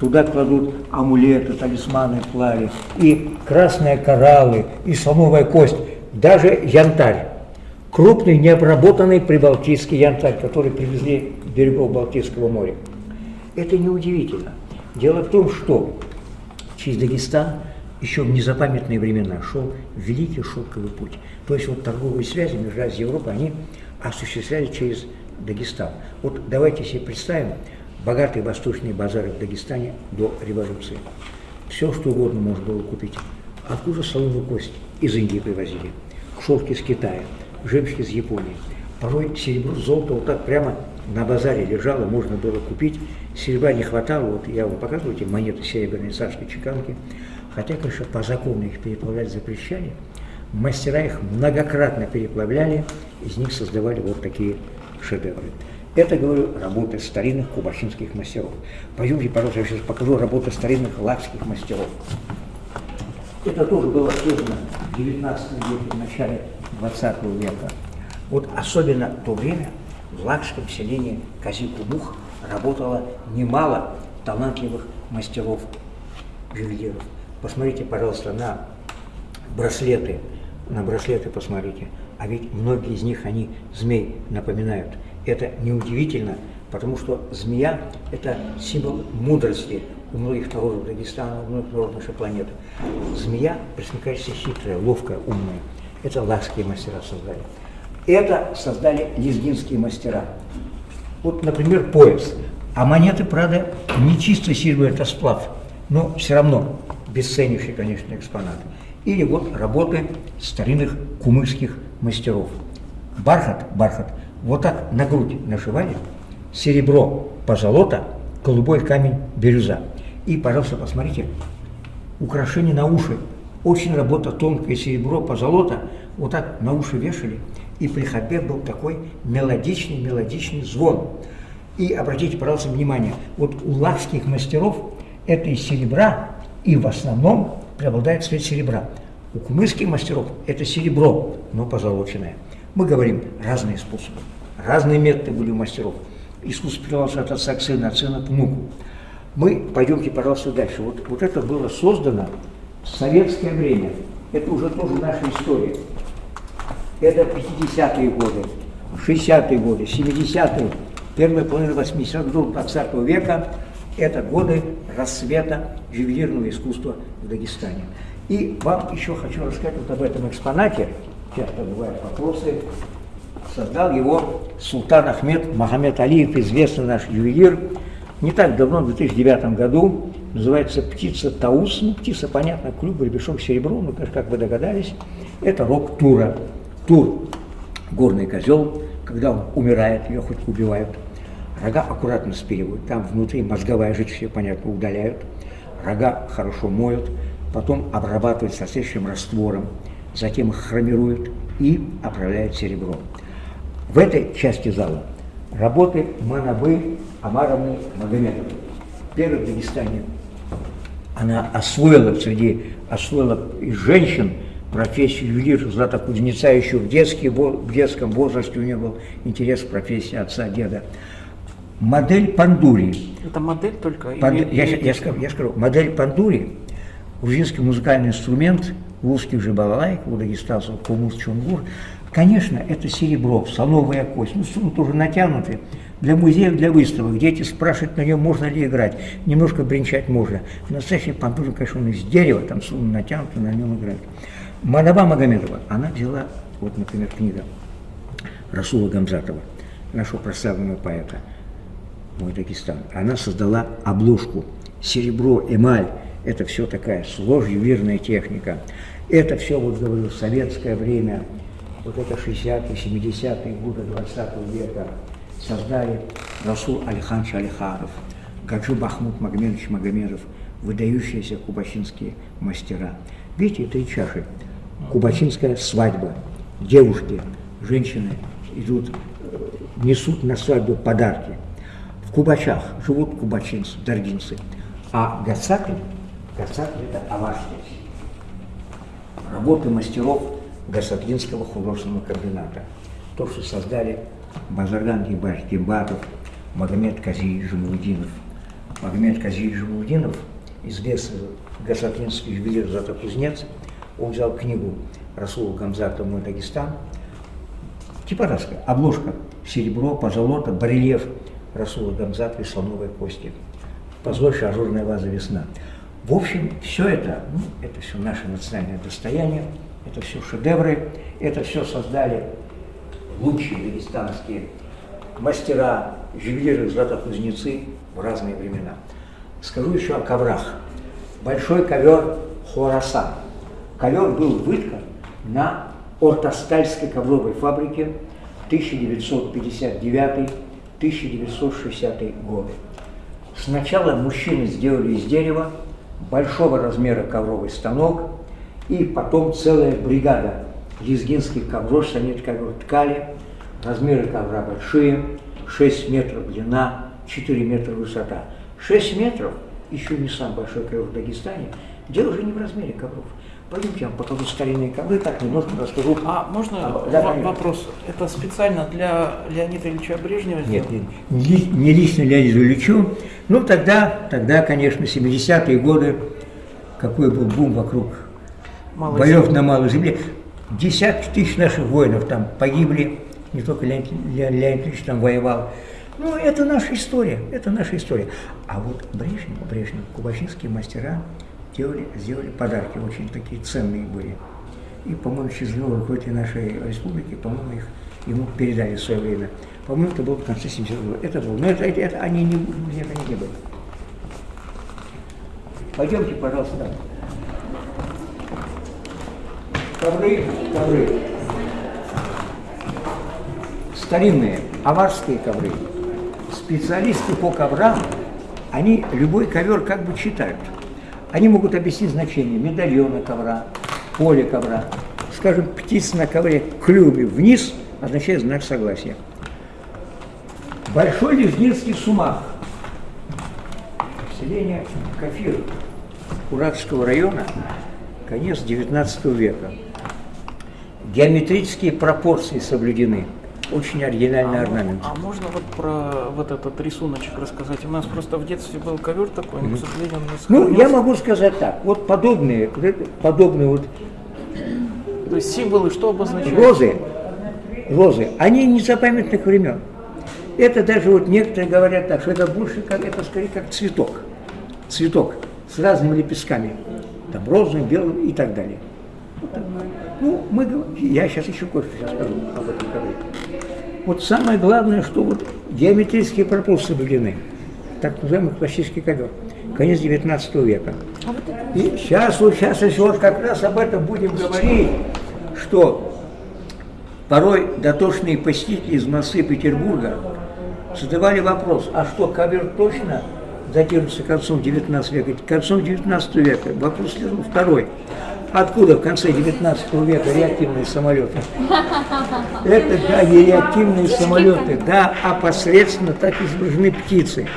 Туда кладут амулеты, талисманы, плави, и красные кораллы, и слоновая кость, даже янтарь. Крупный, необработанный прибалтийский янтарь, который привезли берегов Балтийского моря. Это неудивительно. Дело в том, что через Дагестан еще в незапамятные времена шел великий шелковый путь. То есть вот торговые связи между Азией и Европой, они осуществлялись через Дагестан. Вот давайте себе представим богатые восточные базары в Дагестане до революции. Все, что угодно можно было купить. Откуда солоновая кость? из Индии привозили, шелк из Китая, жемчуг из Японии. Порой серебро, золото вот так прямо на базаре лежало, можно было купить. Серебра не хватало, вот я вам показываю эти монеты серебряные царской чеканки. Хотя, конечно, по закону их переплавлять запрещали. Мастера их многократно переплавляли, из них создавали вот такие шедевры. Это, говорю, работы старинных кубашинских мастеров. Пойдемте, пожалуйста, я сейчас покажу работы старинных лакских мастеров. Это тоже было создано в 19 веке, в начале 20 века. Вот особенно в то время в лакском селении Казикумух работало немало талантливых мастеров ювелиров. Посмотрите, пожалуйста, на браслеты, на браслеты посмотрите. А ведь многие из них, они змей напоминают. Это неудивительно, потому что змея – это символ мудрости у многих народов Дагестана, у многих народов нашей планеты. Змея, пресмыкающаяся хитрая, ловкая, умная. Это лакские мастера создали. Это создали лезгинские мастера. Вот, например, пояс. А монеты, правда, не чисто серебро, это сплав, но все равно бесценнейший, конечно, экспонат. Или вот работы старинных кумыкских мастеров. Бархат, бархат, вот так на грудь нашивали, серебро, позолота, голубой камень, бирюза. И, пожалуйста, посмотрите, украшения на уши. Очень работа тонкое серебро, позолота, вот так на уши вешали. И при ходьбе был такой мелодичный, мелодичный звон. И обратите, пожалуйста, внимание, вот у лакских мастеров это из серебра, и в основном преобладает цвет серебра. У кумырских мастеров это серебро, но позолоченное. Мы говорим разные способы, разные методы были у мастеров. Искусство передавалось от отца к сыну, от сына к внуку. Мы пойдемте, пожалуйста, дальше. Вот, вот это было создано в советское время. Это уже тоже наша история. Это 50-е годы, 60-е годы, 70-е, первая половина 80-х годов 20 века. Это годы рассвета ювелирного искусства в Дагестане. И вам еще хочу рассказать вот об этом экспонате. Часто бывают вопросы. Создал его султан Ахмед Магомед Алиев, известный наш ювелир. Не так давно, в 2009 году, называется птица Таус. Ну, птица, понятно, клюв, гребешок, серебро, ну, как вы догадались. Это рог Тура. Тур – горный козел, когда он умирает, ее хоть убивают. Рога аккуратно спиливают, там внутри мозговая жидкость, все понятно, удаляют. Рога хорошо моют, потом обрабатывают соответствующим раствором, затем их хромируют и отправляют серебро. В этой части зала работы Манабы Амаровны Магомедовой. Первой в Дагестане она освоила среди, освоила из женщин профессию ювелира, злата кузнеца еще в, детский, в детском возрасте у нее был интерес к профессии отца, деда. Модель Пандури. Это модель только? Панд... или- Я, или- я, скажу, я скажу, модель Пандури, грузинский музыкальный инструмент, в узких же балалайк, у дагестанцев кумус чунгур, конечно, это серебро, соловая кость, ну, струны тоже натянуты, для музеев, для выставок. Дети спрашивают на нем, можно ли играть. Немножко бренчать можно. Настоящий пандур, конечно, он из дерева, там струны натянуты, на нем играют. Мадаба Магомедова, она взяла, вот, например, книга Расула Гамзатова, нашего прославленного поэта, мой Дагестан. Она создала обложку. Серебро, эмаль, это все такая сложная ювелирная техника. Это все, вот говорю, советское время, вот это 60-е, 70-е годы 20 века создали Расул Алиханович Алихаров, Гаджи Бахмут Магомедович Магомедов, выдающиеся кубачинские мастера. Видите, три чаши. Кубачинская свадьба. Девушки, женщины идут, э, несут на свадьбу подарки. Кубачах живут кубачинцы, даргинцы. А Гацакль, Гацакль это аварские. Работы мастеров Гасатлинского художественного комбината. То, что создали Базарган Гибаш Гимбатов, Магомед Кази Жамудинов. Магомед Кази Жамудинов, известный гасатлинский ювелир Зата Кузнец, он взял книгу Расула Гамзата «Мой Дагестан», Типографская, обложка, серебро, позолота, барельеф Расула Гамзата и слоновой кости. Позвольше ажурная ваза весна. В общем, все это, ну, это все наше национальное достояние, это все шедевры, это все создали лучшие дагестанские мастера, ювелиры, златокузнецы в разные времена. Скажу еще о коврах. Большой ковер Хорасан. Ковер был выткан на Ортостальской ковровой фабрике 1959-1960 годы. Сначала мужчины сделали из дерева большого размера ковровый станок, и потом целая бригада лезгинских ковров, они ковер ткали, размеры ковра большие, 6 метров длина, 4 метра высота. 6 метров, еще не самый большой ковер в Дагестане, дело уже не в размере ковров. Пойдемте, я вам покажу старинные ковры, так немножко расскажу. А можно А, вопрос? Это специально для Леонида Ильича Брежнева Нет, нет, не, ли- не лично Леониду Ильичу. Ну, тогда, тогда, конечно, 70-е годы, какой был бум вокруг Малой боев земли. на Малой Земле. Десятки тысяч наших воинов там погибли, не только Леонид, Ле- Леонид Ильич там воевал. Ну, это наша история, это наша история. А вот Брежнев, Брежнев, кубачинские мастера делали, сделали подарки, очень такие ценные были. И, по-моему, счастливого руководителя нашей республики, по-моему, их ему передали в свое время. По-моему, это было в конце 70 года. Это было. Но это, это, это они не, нет, они не были. Пойдемте, пожалуйста, там. Ковры, ковры. Старинные, аварские ковры. Специалисты по коврам, они любой ковер как бы читают. Они могут объяснить значение медальона ковра, поля ковра. Скажем, птица на ковре клюве вниз означает знак согласия. Большой Лежнинский сумах. Селение Кафир Уратского района, конец XIX века. Геометрические пропорции соблюдены. Очень оригинальный орнамент. А можно вот про вот этот рисуночек рассказать? У нас просто в детстве был ковер такой, но, к сожалению, он не Ну, я могу сказать так. Вот подобные, подобные вот То есть символы что обозначают? розы, розы, они незапамятных времен. Это даже вот некоторые говорят так, что это больше как, это скорее как цветок. Цветок с разными лепестками. Там розовым, белым и так далее. Вот так. Ну, мы, я сейчас еще кое-что скажу об этом ковре. Вот самое главное, что вот геометрические пропорции соблюдены. Так называемый классический ковер. Конец 19 века. И сейчас, вот сейчас еще вот как раз об этом будем говорить, что порой дотошные посетители из Москвы Петербурга задавали вопрос, а что, ковер точно датируется концом 19 века? Концом 19 века. Вопрос второй. Откуда в конце 19 века реактивные самолеты? Это, да, не реактивные самолеты, да, а посредственно так изображены птицы.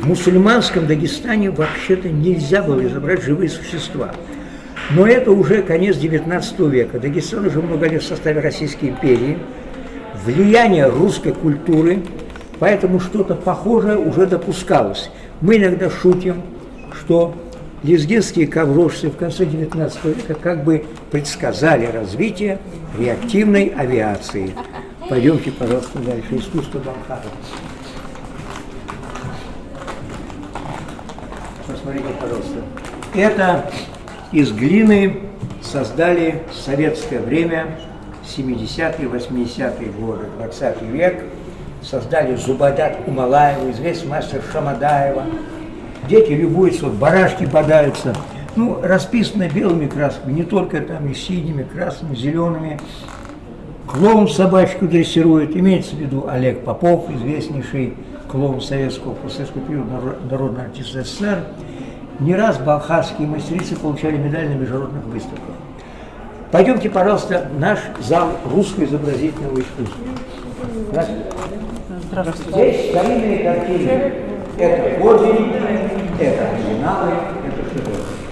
В мусульманском Дагестане вообще-то нельзя было изображать живые существа. Но это уже конец 19 века. Дагестан уже много лет в составе Российской империи. Влияние русской культуры, поэтому что-то похожее уже допускалось. Мы иногда шутим, что лезгинские коврожцы в конце 19 века как бы предсказали развитие реактивной авиации. Пойдемте, пожалуйста, дальше. Искусство Балхара. Посмотрите, пожалуйста. Это из глины создали в советское время, 70-е, 80-е годы, 20 век. Создали Зубадат Умалаева, известный мастер Шамадаева. Дети любуются, вот барашки подаются. Ну, расписано белыми красками, не только там и синими, красными, зелеными. Клоун собачку дрессирует, имеется в виду Олег Попов, известнейший клоун советского, советского периода, наро- народный артист СССР. Не раз балхарские мастерицы получали медаль на международных выставках. Пойдемте, пожалуйста, в наш зал русского изобразительного искусства. Здравствуйте. Здравствуйте. Здесь старинные картины. Это подлинники, это оригиналы, это шедевры.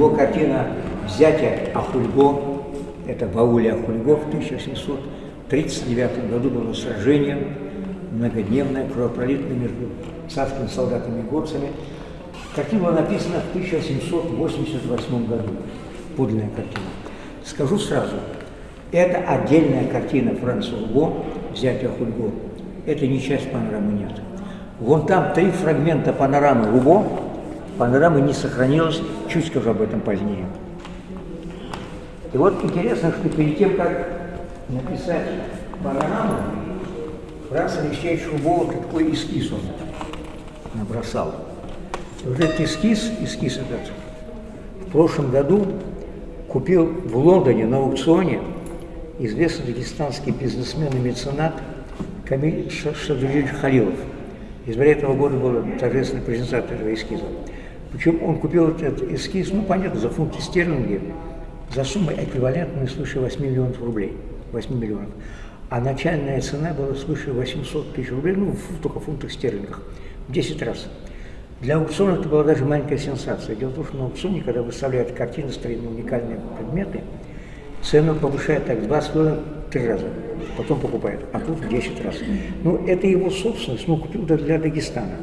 Его картина «Взятие Ахульго», это в ауле Ахульго в 1739 году было сражение, многодневное, кровопролитное между царскими солдатами и горцами. Картина была написана в 1788 году, подлинная картина. Скажу сразу, Это отдельная картина Франца Урго, взятия Хульго. Это не часть панорамы нет. Вон там три фрагмента панорамы Урго, панорамы не сохранилось, чуть скажу об этом позднее. И вот интересно, что перед тем, как написать панораму, Франц Алексеевич Урго такой эскиз он набросал. И вот этот эскиз, эскиз этот, в прошлом году купил в Лондоне на аукционе известный дагестанский бизнесмен и меценат Камиль Шадулевич Халилов. Из этого года была торжественная презентация этого эскиза. Причем он купил этот эскиз, ну, понятно, за фунты стерлинги, за сумму эквивалентную свыше 8 миллионов рублей. 8 миллионов. А начальная цена была свыше 800 тысяч рублей, ну, в, только в фунтах стерлингах, в 10 раз. Для аукциона это была даже маленькая сенсация. Дело в том, что на аукционе, когда выставляют картины, старинные уникальные предметы, цену повышают так два с три раза, потом покупают, а тут в 10 раз. Ну, это его собственность, ну, купил для Дагестана.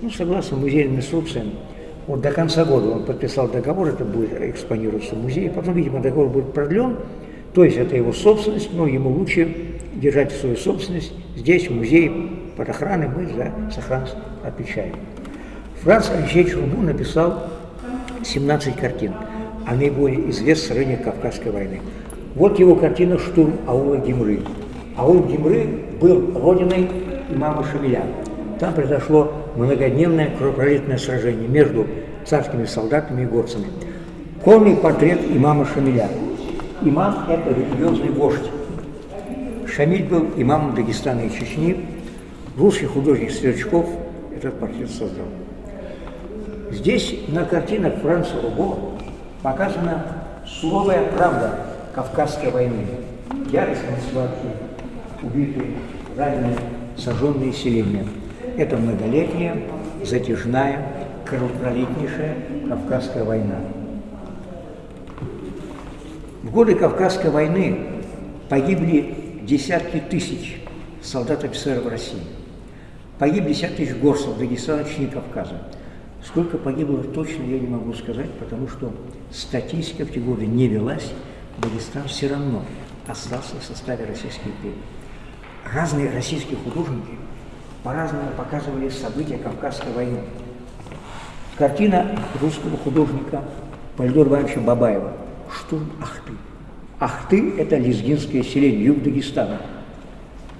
Ну, согласно музейным инструкциям, вот до конца года он подписал договор, это будет экспонироваться в музее, потом, видимо, договор будет продлен, то есть это его собственность, но ему лучше держать свою собственность здесь, в музее, под охраной, мы за сохранность отвечаем. Франц Алексеевич Рубу написал 17 картин о наиболее известных сражениях Кавказской войны. Вот его картина «Штурм аула Гимры». Аул Гимры был родиной имама Шамиля. Там произошло многодневное кровопролитное сражение между царскими солдатами и горцами. Полный портрет имама Шамиля. Имам – это религиозный вождь. Шамиль был имамом Дагестана и Чечни. Русский художник Сверчков этот портрет создал. Здесь на картинах Франца Руго показана суровая правда Кавказской войны. Яростные схватки, убитые, раненые, сожженные селения. Это многолетняя, затяжная, кровопролитнейшая Кавказская война. В годы Кавказской войны погибли десятки тысяч солдат-офицеров России. Погибли десятки тысяч горцев Дагестана, Чечни, Кавказа. Сколько погибло точно я не могу сказать, потому что статистика в те годы не велась. Дагестан все равно остался в составе Российской империи. Разные российские художники по-разному показывали события Кавказской войны. Картина русского художника Пальдор Ивановича Бабаева «Штурм Ахты». Ахты – это лезгинское селение, юг Дагестана.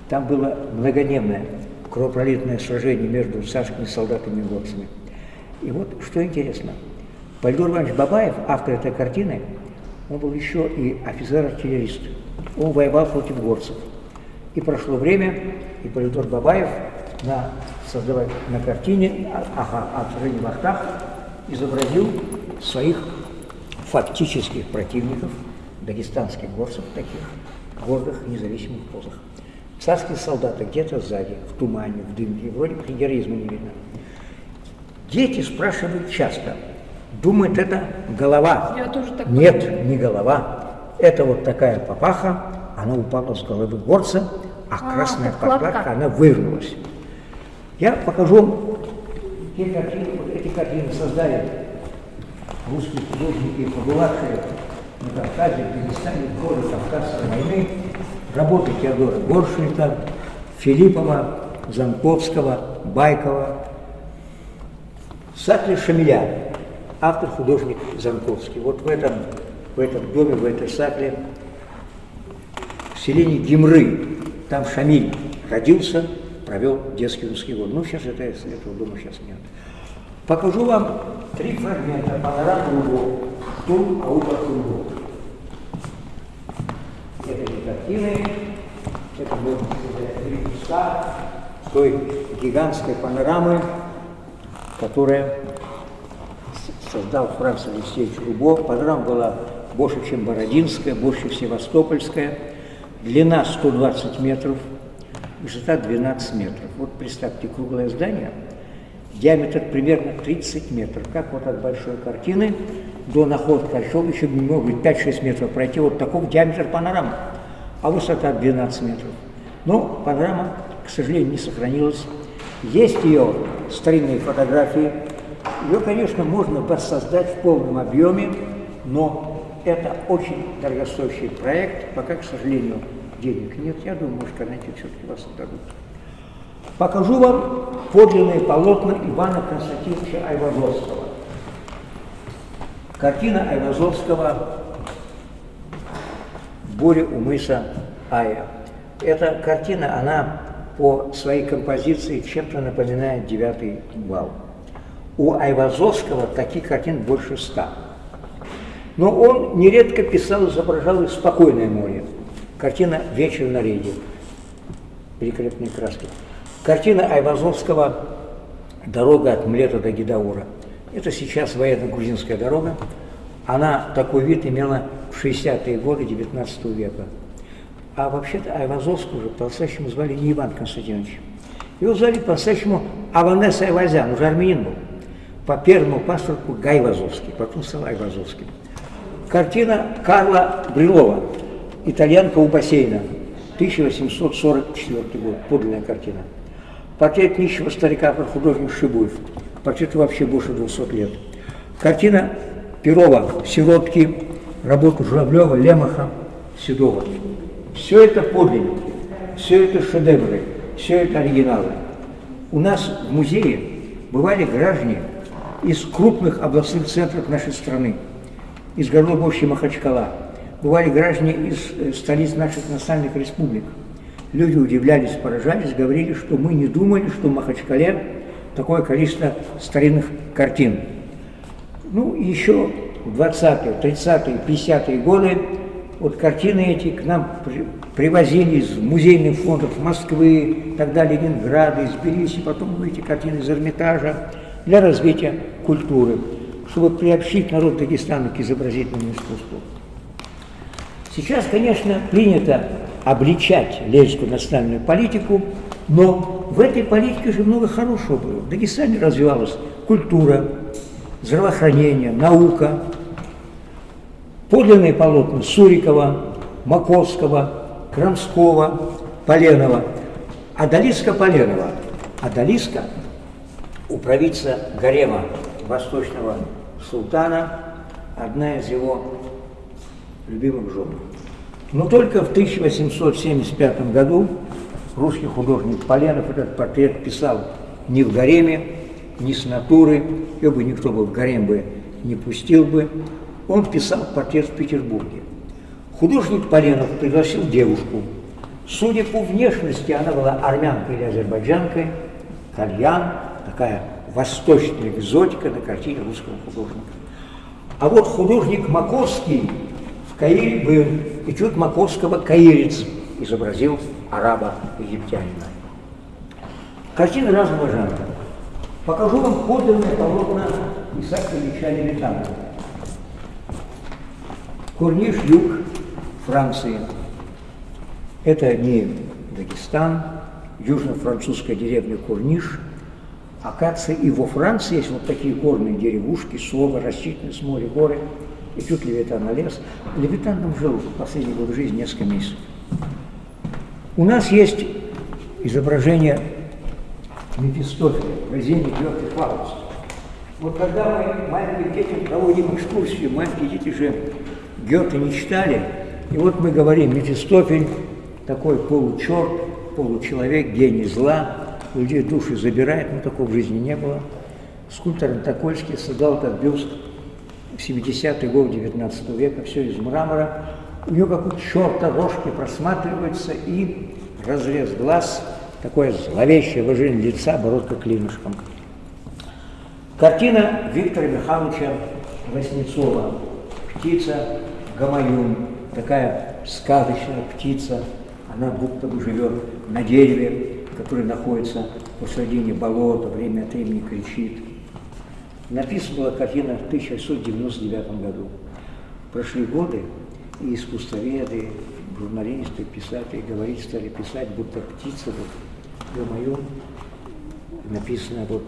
Там было многодневное кровопролитное сражение между царскими солдатами и горцами. И вот что интересно, Пальдор Иванович Бабаев, автор этой картины, он был еще и офицер-артиллерист. Он воевал против горцев. И прошло время, и Полидор Бабаев на, создавая на картине ага, «Отражение в Ахтах» изобразил своих фактических противников, дагестанских горцев, таких гордых независимых позах. Царские солдаты где-то сзади, в тумане, в дымке, вроде бы героизма не видно. Дети спрашивают часто, думают, это голова. Я тоже так Нет, не голова. Это вот такая папаха, она упала с головы горца, а, А, красная подкладка. подкладка, она вывернулась. Я покажу те картины, вот эти картины создали русские художники, побывавшие на Кавказе, в Дагестане, в годы Кавказской войны, работы Теодора Горшвита, Филиппова, Занковского, Байкова, Сакли Шамиля, автор художник Занковский. Вот в этом, в этом доме, в этой сакле, в селении Гимры, там Шамиль родился, провел детский русский год. Ну, сейчас это, этого дома сейчас нет. Покажу вам три фрагмента панорамы Руго, Штурм Ауба Руго. Это не картины, это сказать, три куска той гигантской панорамы, которая создал Франц Алексеевич Рубо. Панорама была больше, чем Бородинская, больше Севастопольская. Длина 120 метров, высота 12 метров. Вот представьте, круглое здание, диаметр примерно 30 метров. Как вот от большой картины до находки Кольцова еще быть 5-6 метров пройти. Вот таков диаметр панорамы, а высота 12 метров. Но панорама, к сожалению, не сохранилась. Есть ее старинные фотографии. Ее, конечно, можно воссоздать в полном объеме, но это очень дорогостоящий проект, пока, к сожалению, денег нет. Я думаю, может, когда-нибудь все-таки вас отдадут. Покажу вам подлинные полотна Ивана Константиновича Айвазовского. Картина Айвазовского «Буря у мыса Ая». Эта картина, она по своей композиции чем-то напоминает девятый вал. У Айвазовского таких картин больше ста. Но он нередко писал, изображал и спокойное море. Картина «Вечер на рейде». Великолепные краски. Картина Айвазовского «Дорога от Млета до Гидаура». Это сейчас военно-грузинская дорога. Она такой вид имела в 60-е годы 19 века. А вообще-то Айвазовского уже по-настоящему звали не Иван Константинович. Его звали по-настоящему Аванес Айвазян, уже армянин был. По первому паспорту Гай Вазовский, потом стал Айвазовским. Картина Карла Брилова «Итальянка у бассейна», 1844 год, подлинная картина. Портрет нищего старика про художник Шибуев. Портрету вообще больше 200 лет. Картина Перова «Сиротки», работу Журавлева, Лемаха, Седова. Все это подлинники, все это шедевры, все это оригиналы. У нас в музее бывали граждане из крупных областных центров нашей страны, из городов общей Махачкала, бывали граждане из э, столиц наших национальных республик. Люди удивлялись, поражались, говорили, что мы не думали, что в Махачкале такое количество старинных картин. Ну, еще в 20-е, 30-е, 50-е годы вот картины эти к нам при, привозили из музейных фондов Москвы, тогда Ленинграда, из Тбилиси, потом эти картины из Эрмитажа для развития культуры, чтобы приобщить народ Дагестана к изобразительному искусству. Сейчас, конечно, принято обличать лезскую национальную политику, но в этой политике же много хорошего было. В Дагестане развивалась культура, здравоохранение, наука, подлинные полотна Сурикова, Маковского, Крамского, Поленова. Адалиска Поленова, Адалиска у правительства гарема восточного султана, одна из его любимых жен. Но только в 1875 году русский художник Поленов этот портрет писал не в гареме, не с натуры, его бы никто бы в гарем бы не пустил бы. Он писал портрет в Петербурге. Художник Поленов пригласил девушку. Судя по внешности, она была армянкой или азербайджанкой, кальян, такая восточная экзотика на картине русского художника. А вот художник Маковский Каире был, и чуть Маковского каирец изобразил араба-египтянина. Картины разного жанра. Покажу вам подлинное полотна Исаака Ильича Левитана. Курниш, юг Франции. Это не Дагестан, южно-французская деревня Курниш. Акация и во Франции есть вот такие горные деревушки, слово, с моря, горы. И тут Левитан на лес. Левитан там жил последний год жизни несколько месяцев. У нас есть изображение Мефистофеля, произведение Георгия Фауста. Вот когда мы маленьким детям проводим экскурсию, маленькие дети же Гёте не читали, и вот мы говорим, Мефистофель такой получерт, получеловек, гений зла, людей души забирает, но такого в жизни не было. Скульптор Антокольский создал этот бюст в 70-е годы 19 века, все из мрамора. У него как у черта рожки просматриваются и разрез глаз, такое зловещее выражение лица, бородка клинышком. Картина Виктора Михайловича Васнецова «Птица Гамаюн», такая сказочная птица, она будто бы живет на дереве, который находится посредине болота, время от времени кричит. Написана была картина в 1699 году. Прошли годы, и искусствоведы, журналисты, писатели говорить стали писать, будто птица, вот, ё-моё, написано вот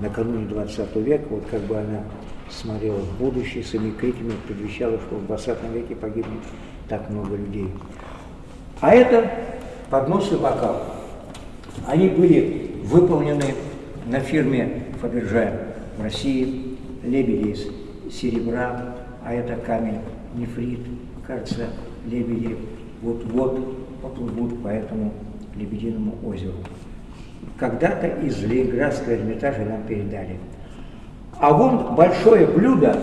накануне 20 века, вот как бы она смотрела в будущее, своими криками предвещала, что в 20 веке погибнет так много людей. А это поднос и бокал. Они были выполнены на фирме Фаберже в России, лебеди из серебра, а это камень нефрит, кажется, лебеди вот-вот поплывут по этому Лебединому озеру. Когда-то из Ленинградского Эрмитажа нам передали. А вон большое блюдо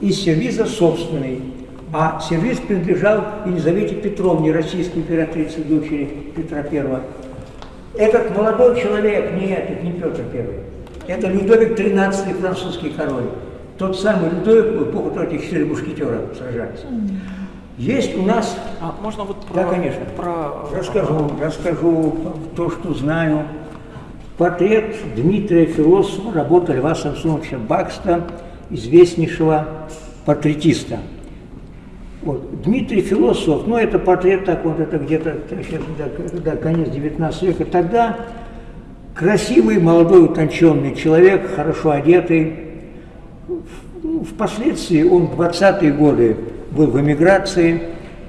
из сервиза собственный. А сервиз принадлежал Елизавете Петровне, российской императрице, дочери Петра I. Этот молодой человек, нет, это не Петр I, это Людовик XIII, французский король. Тот самый Людовик, в эпоху того, эти четыре мушкетера сражались. Есть у нас... А можно вот про... Да, конечно. Про... Расскажу, расскажу то, что знаю. Портрет Дмитрия Философа, работа Льва Самсоновича Бакста, известнейшего портретиста. Вот. Дмитрий Философ, ну это портрет так вот, это где-то да, конец 19 века. Тогда красивый, молодой, утонченный человек, хорошо одетый. Впоследствии он в 20-е годы был в эмиграции,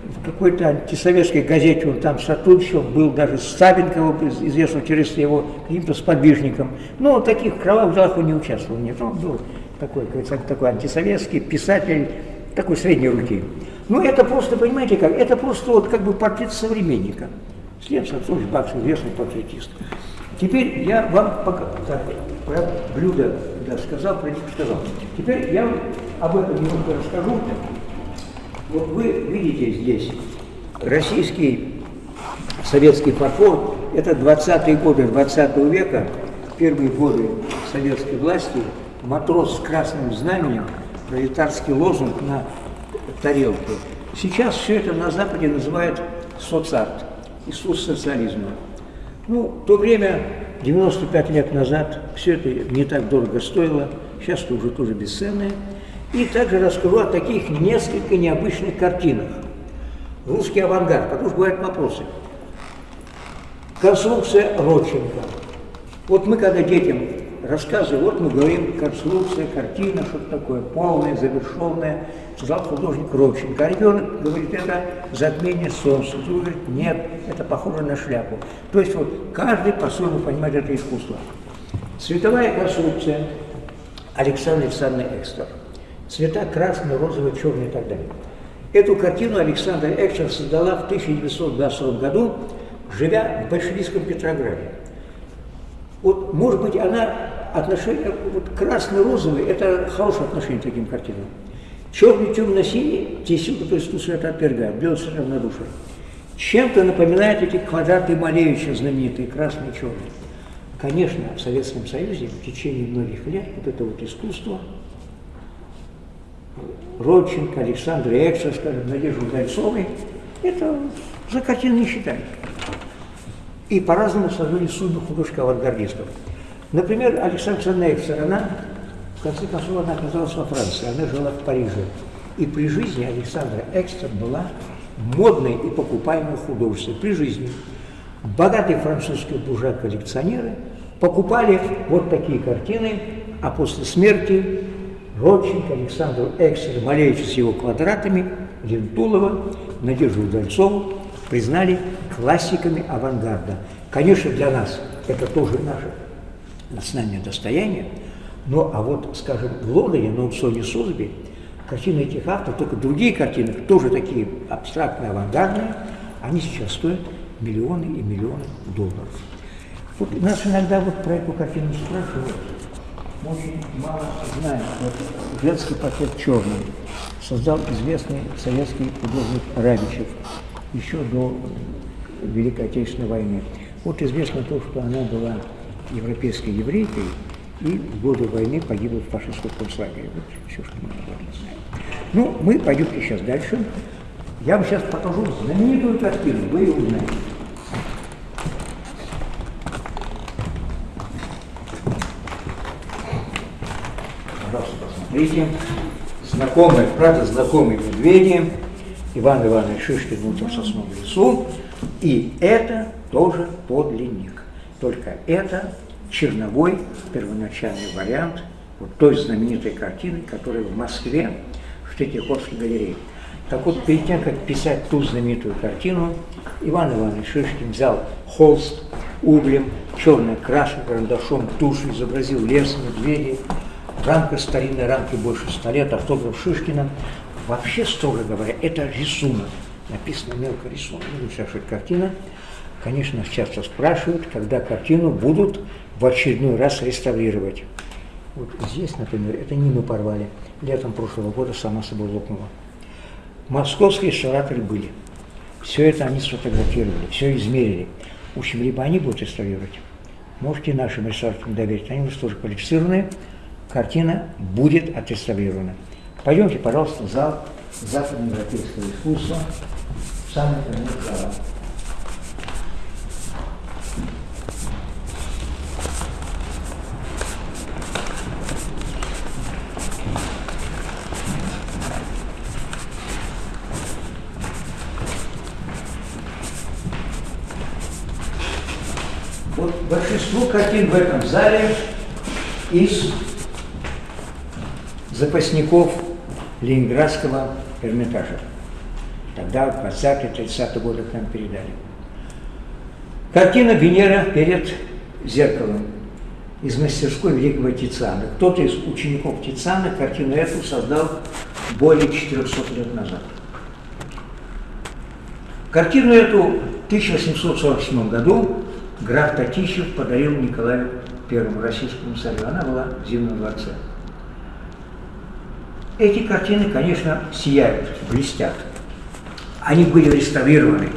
в какой-то антисоветской газете он там сотрудничал, был даже с Савенковым, известным через его каким-то сподвижником. Но таких кровавых делах он не участвовал, нет, он был такой, такой антисоветский писатель, такой средней руки. Ну, это просто, понимаете как, это просто вот как бы портрет современника. След Сансович Бакс, известный портретист. Теперь я вам пока, так, про блюдо да, сказал, про них сказал. Теперь я об этом немного расскажу. Вот вы видите здесь российский советский фарфор, это 20-е годы 20 века, первые годы советской власти, матрос с красным знаменем, пролетарский лозунг на тарелке. Сейчас все это на Западе называют соцарт, Иисус социализма. Ну, то время, 95 лет назад, все это не так дорого стоило, сейчас это уже тоже бесценное. И также расскажу о таких несколько необычных картинах. Русский авангард, потому что бывают вопросы. Конструкция Родченко. Вот мы когда детям рассказываем, вот мы говорим, конструкция, картина, что-то такое, полное, завершенное, сказал художник Родченко. А ребенок говорит, это затмение солнца. Другой говорит, нет, это похоже на шляпу. То есть вот каждый по-своему понимает это искусство. Цветовая конструкция Александра Александровна Экстер. Цвета красный, розовый, черный и так далее. Эту картину Александра Экстер создала в 1922 году, живя в большевистском Петрограде. Вот, может быть, она отношение, вот красный-розовый, это хорошее отношение к таким картинам. Черный, темно-синий, тесилка, то есть тут света отвергает, белый равнодушие. Чем-то напоминает эти квадраты Малевича знаменитые, красный и черный. Конечно, в Советском Союзе в течение многих лет вот это вот искусство Родченко, Александр Экса, скажем, Надежды Гольцовой, это за картину не считали. И по-разному сложили судьбы художников-авангардистов. Например, Александра Экса, она, в конце концов, она оказалась во Франции, она жила в Париже. И при жизни Александра Экстер была модной и покупаемой художницей. При жизни богатые французские буржуа-коллекционеры покупали вот такие картины, а после смерти Родченко, Александр Эксер, Малевич с его квадратами, Лентулова, Надежду Удальцову признали классиками авангарда. Конечно, для нас это тоже наше национальное достояние, но а вот, скажем, в Лондоне на аукционе Созби картины этих авторов, только другие картины, тоже такие абстрактные, авангардные, они сейчас стоят миллионы и миллионы долларов. Вот нас иногда вот про эту картину спрашивают, мы очень мало знаем. Вот женский портрет черный создал известный советский художник Рабичев еще до Великой Отечественной войны. Вот известно то, что она была европейской еврейкой и в годы войны погибла в фашистском концлагере. Вот все, что мы этом знаем. Ну, мы пойдемте сейчас дальше. Я вам сейчас покажу знаменитую картину, вы ее узнаете. Пожалуйста, посмотрите. Знакомые, правда, знакомые медведи. Иван Иванович Шишкин в сосновом лесу. И это тоже подлинник. Только это черновой первоначальный вариант вот той знаменитой картины, которая в Москве в Третьяковской галерее. Так вот, перед тем, как писать ту знаменитую картину, Иван Иванович Шишкин взял холст углем, черной красной, карандашом, тушью, изобразил лес, медведей, рамка старинной рамки больше ста лет, автограф Шишкина. вообще, строго говоря, это рисунок. Написано мелко рисунок. Ну, это картина. Конечно, часто спрашивают, когда картину будут в очередной раз реставрировать. Вот здесь, например, это не мы порвали. Летом прошлого года сама собой лопнула. Московские реставраторы были. Все это они сфотографировали, все измерили. В общем, либо они будут реставрировать, можете нашим реставраторам доверить, они у нас тоже квалифицированные, картина будет отреставрирована. Пойдемте, пожалуйста, в зал западноевропейского искусства, в самый конец зала. Вот большинство картин в этом зале из запасников Ленинградского Эрмитажа. Тогда, в 20-30 годы к нам передали. Картина «Венера перед зеркалом» из мастерской великого Тициана. Кто-то из учеников Тициана картину эту создал более 400 лет назад. Картину эту в 1847 году граф Татищев подарил Николаю Первому российскому царю. Она была в Зимнем дворце. Эти картины, конечно, сияют, блестят. Они были реставрированы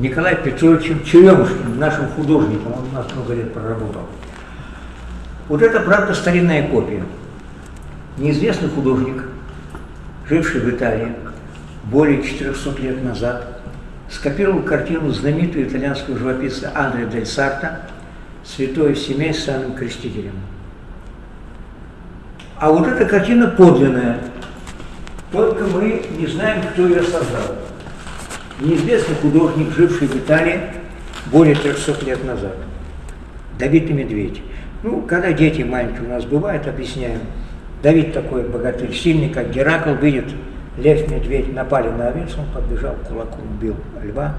Николаем Петровичем Черемушкиным, нашим художником, он у нас много лет проработал. Вот это, правда, старинная копия. Неизвестный художник, живший в Италии более 400 лет назад, скопировал картину знаменитого итальянского живописца Андреа Дель Сарта «Святое семей с самым крестителем». А вот эта картина подлинная, только мы не знаем, кто ее создал. Неизвестный художник, живший в Италии более 300 лет назад. Давид и Медведь. Ну, когда дети маленькие у нас бывают, объясняем. Давид такой богатырь, сильный, как Геракл, видит, лев, медведь напали на овец, он подбежал, кулаком убил льва,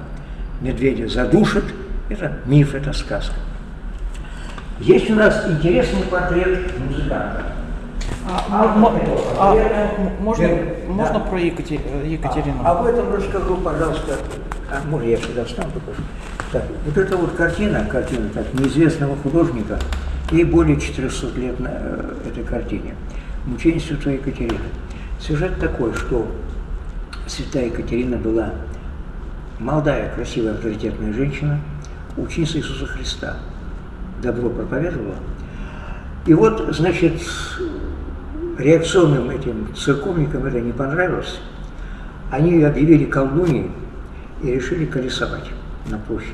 медведя задушит. Это миф, это сказка. Есть у нас интересный портрет музыканта. А, а, м- можно, можно Да. про Екатери- э, Екатерину? А, об этом расскажу, пожалуйста. А, может, я сюда встану покажу. Так, вот эта вот картина, картина так, неизвестного художника, ей более 400 лет на э, этой картине. Мучение святой Екатерины. Сюжет такой, что святая Екатерина была молодая, красивая, авторитетная женщина, ученица Иисуса Христа. Добро проповедовала. И вот, значит, реакционным этим церковникам это не понравилось. Они объявили колдуньей и решили колесовать на площади.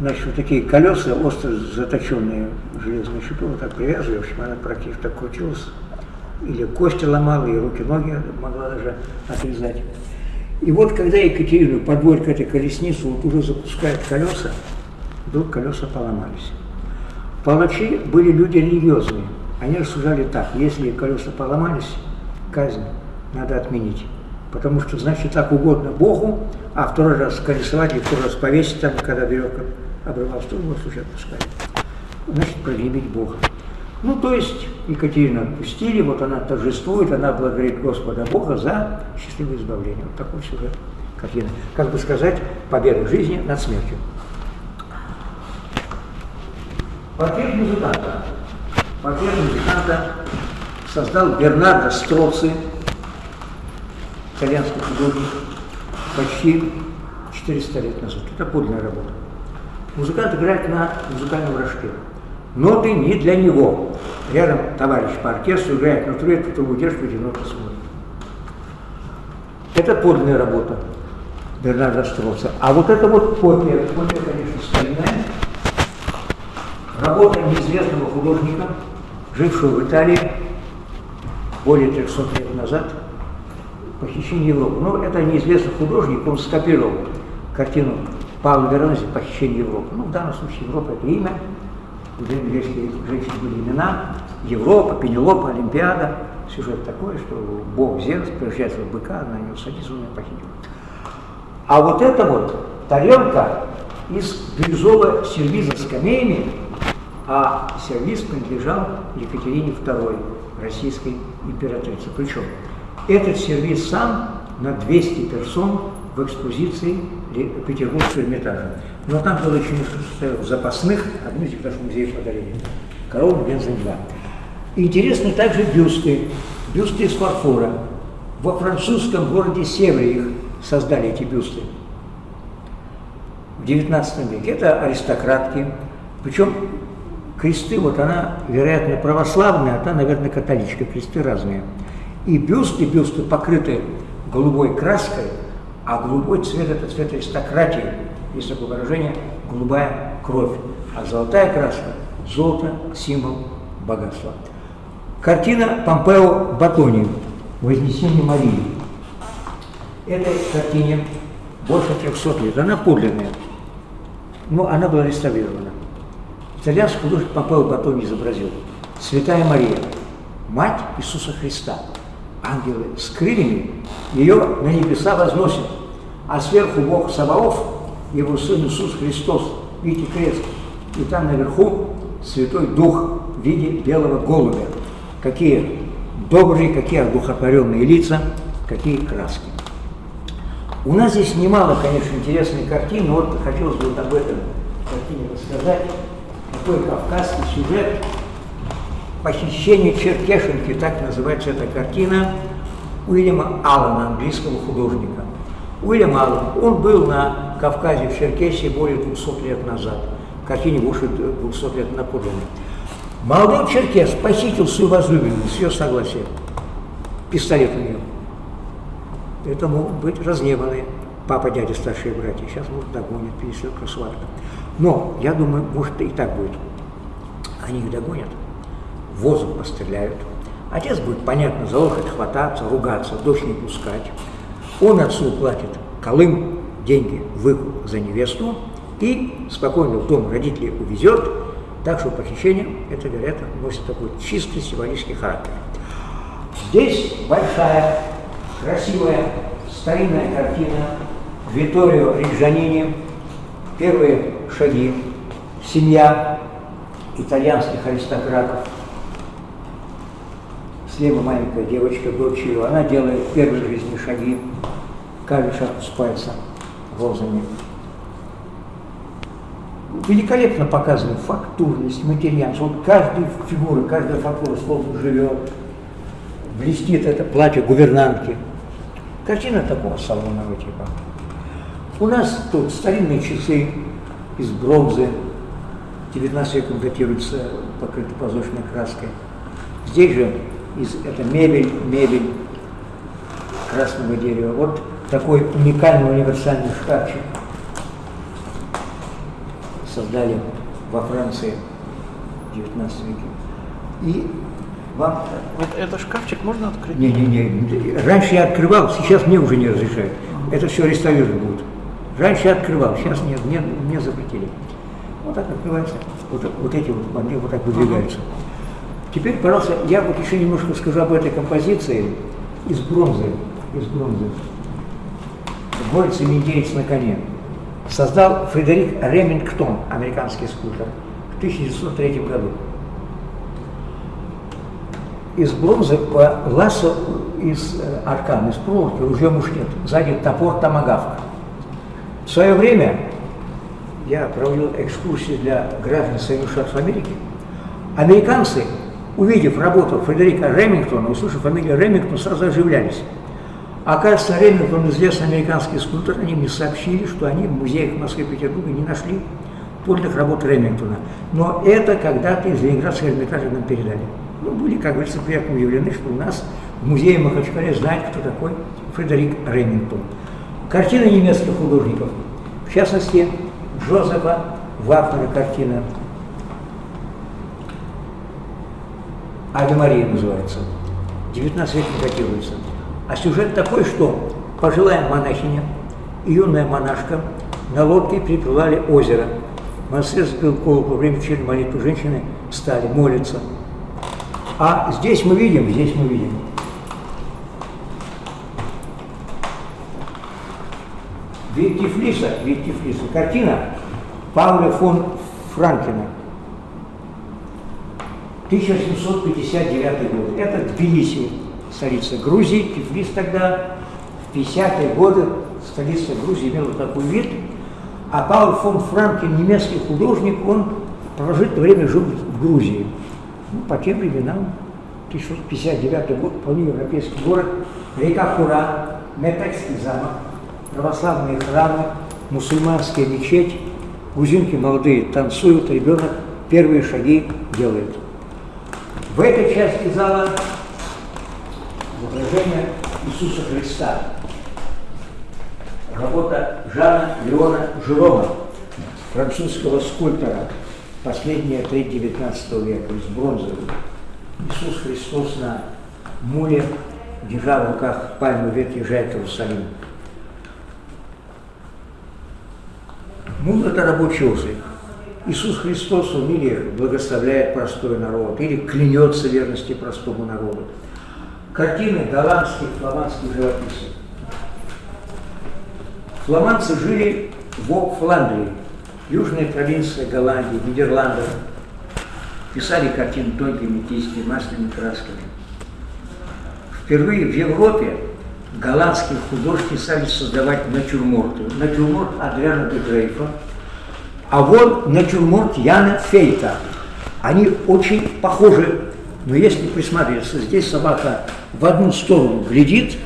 Значит, вот такие колеса, остро заточенные в железную щиту, вот так привязывали, в общем, она практически так крутилась. Или кости ломала, и руки-ноги могла даже отрезать. И вот когда Екатерину подводят к этой колеснице, вот уже запускают колеса, вдруг колеса поломались. Палачи были люди религиозные. Они рассуждали так, если колеса поломались, казнь надо отменить. Потому что, значит, так угодно Богу, а второй раз колесовать и второй раз повесить, там, когда веревка обрывалась, то его слушать отпускали. Значит, прогневить Бога. Ну, то есть Екатерину отпустили, вот она торжествует, она благодарит Господа Бога за счастливое избавление. Вот такой сюжет картины. Как бы сказать, победа в жизни над смертью. Портрет музыканта. Портрет музыканта создал Бернардо Строци, итальянский художник, почти 400 лет назад. Это подлинная работа. Музыкант играет на музыкальном рожке. Ноты не для него. Рядом товарищ по оркестру играет на трубе, удерживает и ноты смотрит. Это подлинная работа Бернарда Строца. А вот это вот копия, копия, конечно, старинная. Работа неизвестного художника, жившего в Италии более 300 лет назад, «Похищение Европы». Ну, это неизвестный художник, он скопировал картину Павла Веронези «Похищение Европы». Ну, в данном случае Европа – это имя, у древнегреческих женщин были имена, Европа, Пенелопа, Олимпиада. Сюжет такой, что бог Зевс превращается в быка, на него садится, он ее похитил. А вот это вот тарелка из бирюзового сервиза с камеями, а сервиз принадлежал Екатерине II, российской императрице. Причем Этот сервис сам на 200 персон в экспозиции Петербургского Эрмитажа. Но там было еще несколько запасных, одну из них даже музей подарили. Корона Бензин-2. Интересны также бюсты. Бюсты из фарфора. Во французском городе Севре их создали, эти бюсты. В 19 веке. Это аристократки. Причем кресты, вот она, вероятно, православная, а та, наверное, католичка. Кресты разные. И бюсты, бюсты покрыты голубой краской, а голубой цвет – это цвет аристократии. Есть такое выражение – голубая кровь. А золотая краска – золото, символ богатства. Картина Помпео Батони «Вознесение Марии». Этой картине больше 300 лет. Она подлинная, но она была реставрирована. Итальянский художник Помпео Батони изобразил Святая Мария, Мать Иисуса Христа. Ангелы с крыльями ее на небеса возносят, а сверху Бог Саваоф, его Сын Иисус Христос, видите крест, и там наверху Святой Дух в виде белого голубя. Какие добрые, какие одухотворенные лица, какие краски. У нас здесь немало, конечно, интересных картин, но вот хотелось бы вот об этом картине рассказать. Такой кавказский сюжет «Похищение Черкешенки», так называется эта картина, Уильяма Аллана, английского художника. Уильям Аллан, он был на Кавказе, в Черкесии более 200 лет назад. Картине больше 200 лет наподобно. Молодой черкес похитил свою возлюбленную с ее согласия. Пистолет у нее. Это могут быть разгневанные папа, дядя, старшие братья. Сейчас, может, догонят, перешлет красаватка. Но, я думаю, может, и так будет. Они их догонят, воздух постреляют. Отец будет, понятно, за локоть хвататься, ругаться, дочь не пускать. Он отцу платит колым, деньги, выкуп за невесту и спокойно в дом родителей увезет, так что похищение, это, вероятно, носит такой чистый символический характер. Здесь большая, красивая, старинная картина Виторио Риджанини, первые шаги, семья итальянских аристократов. Слева маленькая девочка, ее, она делает первые жизни шаги, каждый шаг спается розами великолепно показана фактурность, материальность. Вот каждая фигура, каждая фактура словно живет. Блестит это платье гувернантки. Картина такого салонного типа. У нас тут старинные часы из бронзы, 19 веком датируются, покрыты позолоченной краской. Здесь же из, это мебель, мебель красного дерева. Вот такой уникальный универсальный шкафчик создали во Франции в 19 веке. И вам... Вот этот шкафчик можно открыть? Не-не-не, раньше я открывал, сейчас мне уже не разрешают. Это все реставрировать будут. Раньше я открывал, сейчас нет, мне, мне запретили. Вот так открывается, вот, вот эти вот банки вот так выдвигаются. Теперь, пожалуйста, я вот еще немножко скажу об этой композиции из бронзы, из бронзы. Борется индеец на коне создал Фредерик Ремингтон, американский скульптор, в 1903 году. Из бронзы по лассо из э, аркан, из проволоки, ружье мушкет, сзади топор томагавк. В свое время я проводил экскурсии для граждан Соединенных Штатов Америки. Американцы, увидев работу Фредерика Ремингтона, услышав фамилию Ремингтон, сразу оживлялись. Оказывается, Ремингтон, известный американский скульптор, они мне сообщили, что они в музеях Москвы и Петербурга не нашли подлинных работ Ремингтона. Но это когда-то из Ленинградского Эрмитажа нам передали. Мы были, как говорится, приятно удивлены, что у нас в музее Махачкале знают, кто такой Фредерик Ремингтон. Картины немецких художников, в частности, Джозефа Вагнера картина «Аве Мария» называется. 19 век датируется. А сюжет такой, что пожилая монахиня и юная монашка на лодке переплывали озеро. Монастырь сбил колокол во время вечерней молитвы. Женщины встали, молятся. А здесь мы видим, здесь мы видим. Вид Тифлиса, вид Тифлиса. Картина Павла фон Франкена. 1759 год. Это Тбилиси. столица Грузии. Тифлис тогда, в 50-е годы, столица Грузии имела такой вид. А Пауль фон Франкен, немецкий художник, он продолжительное время жил в Грузии. Ну, по тем временам, 1659 год, вполне европейский город, река Кура, Метекский замок, православные храмы, мусульманская мечеть, грузинки молодые танцуют, ребенок первые шаги делает. В этой части зала изображение Иисуса Христа. Работа Жана Леона Жерома, французского скульптора, последняя треть 19 века, из бронзы. Иисус Христос на муле, держа в руках пальму ветвь, езжает в Иерусалим. Мул – это рабочий узел. Иисус Христос, он или благословляет простой народ, или клянется верности простому народу. Картины голландских, фламандских живописцев. Фламандцы жили в Фландрии, южная провинция Голландии, Нидерландов. Писали картины тонкими кистями, масляными красками. Впервые в Европе голландские художники стали создавать натюрморты. Натюрморт Адриана де а вот натюрморт Яна Фейта. Они очень похожи, но если присмотреться, здесь собака в одну сторону глядит,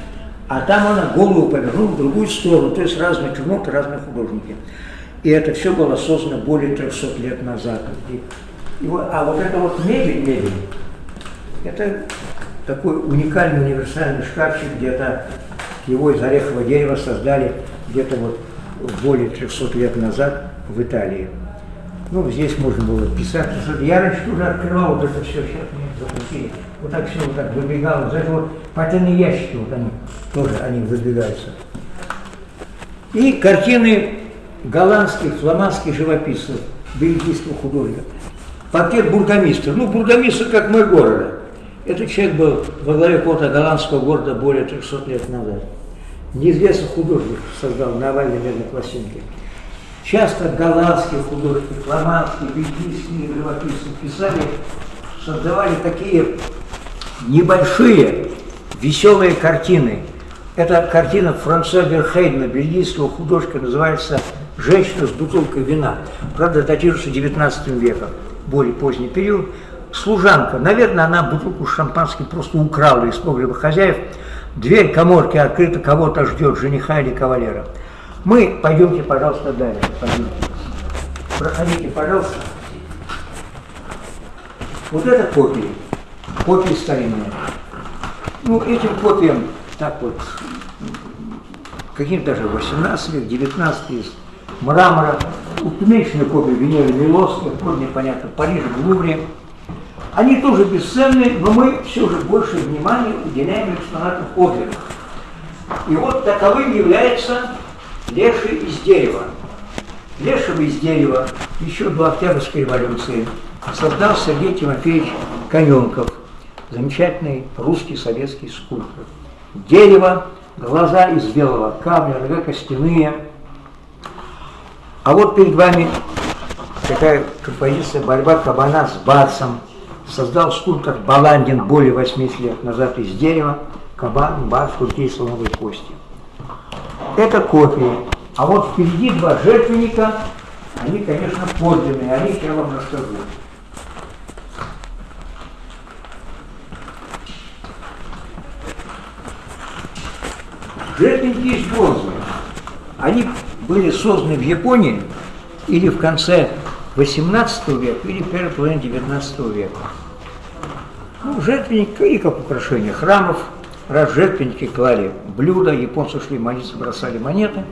а там она голову повернула в другую сторону, то есть разные натюрморты, разные художники. И это все было создано более 300 лет назад. И, и а вот это вот мебель, мебель, это такой уникальный универсальный шкафчик, где-то его из орехового дерева создали где-то вот более 300 лет назад в Италии. Ну, здесь можно было писать. Я раньше тоже открывал вот это все, сейчас мне запустили. Вот так все вот так выбегало. За это вот потайные ящики, вот они, тоже они выдвигаются. И картины голландских, фламандских живописцев, бельгийского художника. Портрет бургомистра. Ну, бургомистр как мой города. Этот человек был во главе какого-то голландского города более 300 лет назад. Неизвестный художник создал на овальной медной пластинке. Часто голландские художники, фламандские, бельгийские живописцы писали, создавали такие небольшие веселые картины. Это картина Франсуа Верхейдена, бельгийского художника, называется «Женщина с бутылкой вина». Правда, датируется 19 веком, более поздний период. Служанка, наверное, она бутылку шампанским просто украла из погреба хозяев. Дверь коморки открыта, кого-то ждет, жениха или кавалера. Мы, пойдемте, пожалуйста, далее. Пойдемте. Проходите, пожалуйста. Вот это копии, копии старинные. Ну, этим копиям так вот, каким-то даже 18 век, 19 из мрамора, уменьшенные копии Венеры Милосской, вроде непонятно, в Париже, в Лувре. Они тоже бесценны, но мы все же больше внимания уделяем экспонатам оперных. И вот таковым является леший из дерева. Лешего из дерева еще до Октябрьской революции создал Сергей Тимофеевич Коненков, замечательный русский советский скульптор. Дерево, глаза из белого камня, нога костяные. А вот перед вами такая композиция «Борьба кабана с барсом». Создал скульптор Баландин более 80 лет назад из дерева, кабан, барс, культи слоновой кости. Это копии. А вот впереди два жертвенника, они, конечно, подлинные, о них я вам расскажу. Жертвенники из бронзы. Они были созданы в Японии или в конце 18 века, или первой половине 19 века. Ну, жертвенник и как украшение храмов, раз жертвенники клали блюда, японцы шли молиться, бросали монеты.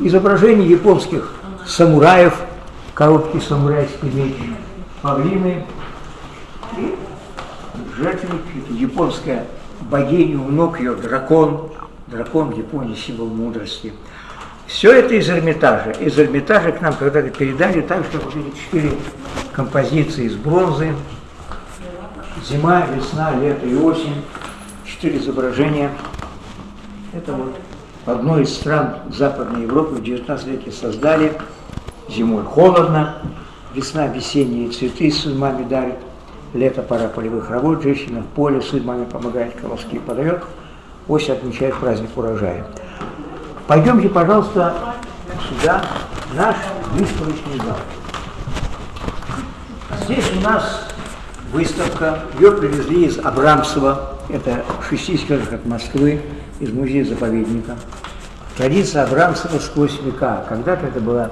Изображения японских самураев, короткий самурайский меч, павлины и жертвенник, японская богиня, у ног ее дракон, дракон в Японии символ мудрости. Все это из Эрмитажа. Из Эрмитажа к нам когда-то передали так, что эти четыре композиции из бронзы. Зима, весна, лето и осень. Четыре изображения. Это вот одной из стран Западной Европы в XIX веке создали. Зимой холодно, весна весенние цветы с дарит. лето, пора полевых работ, женщина в поле, маме помогает, колоски подает, осень отмечает праздник урожая. Пойдемте, пожалуйста, сюда, в наш выставочный зал. Здесь у нас выставка, ее привезли из Абрамцева, это 60 километров от Москвы, из музея-заповедника. Традиция Абрамцева сквозь века. Когда-то это была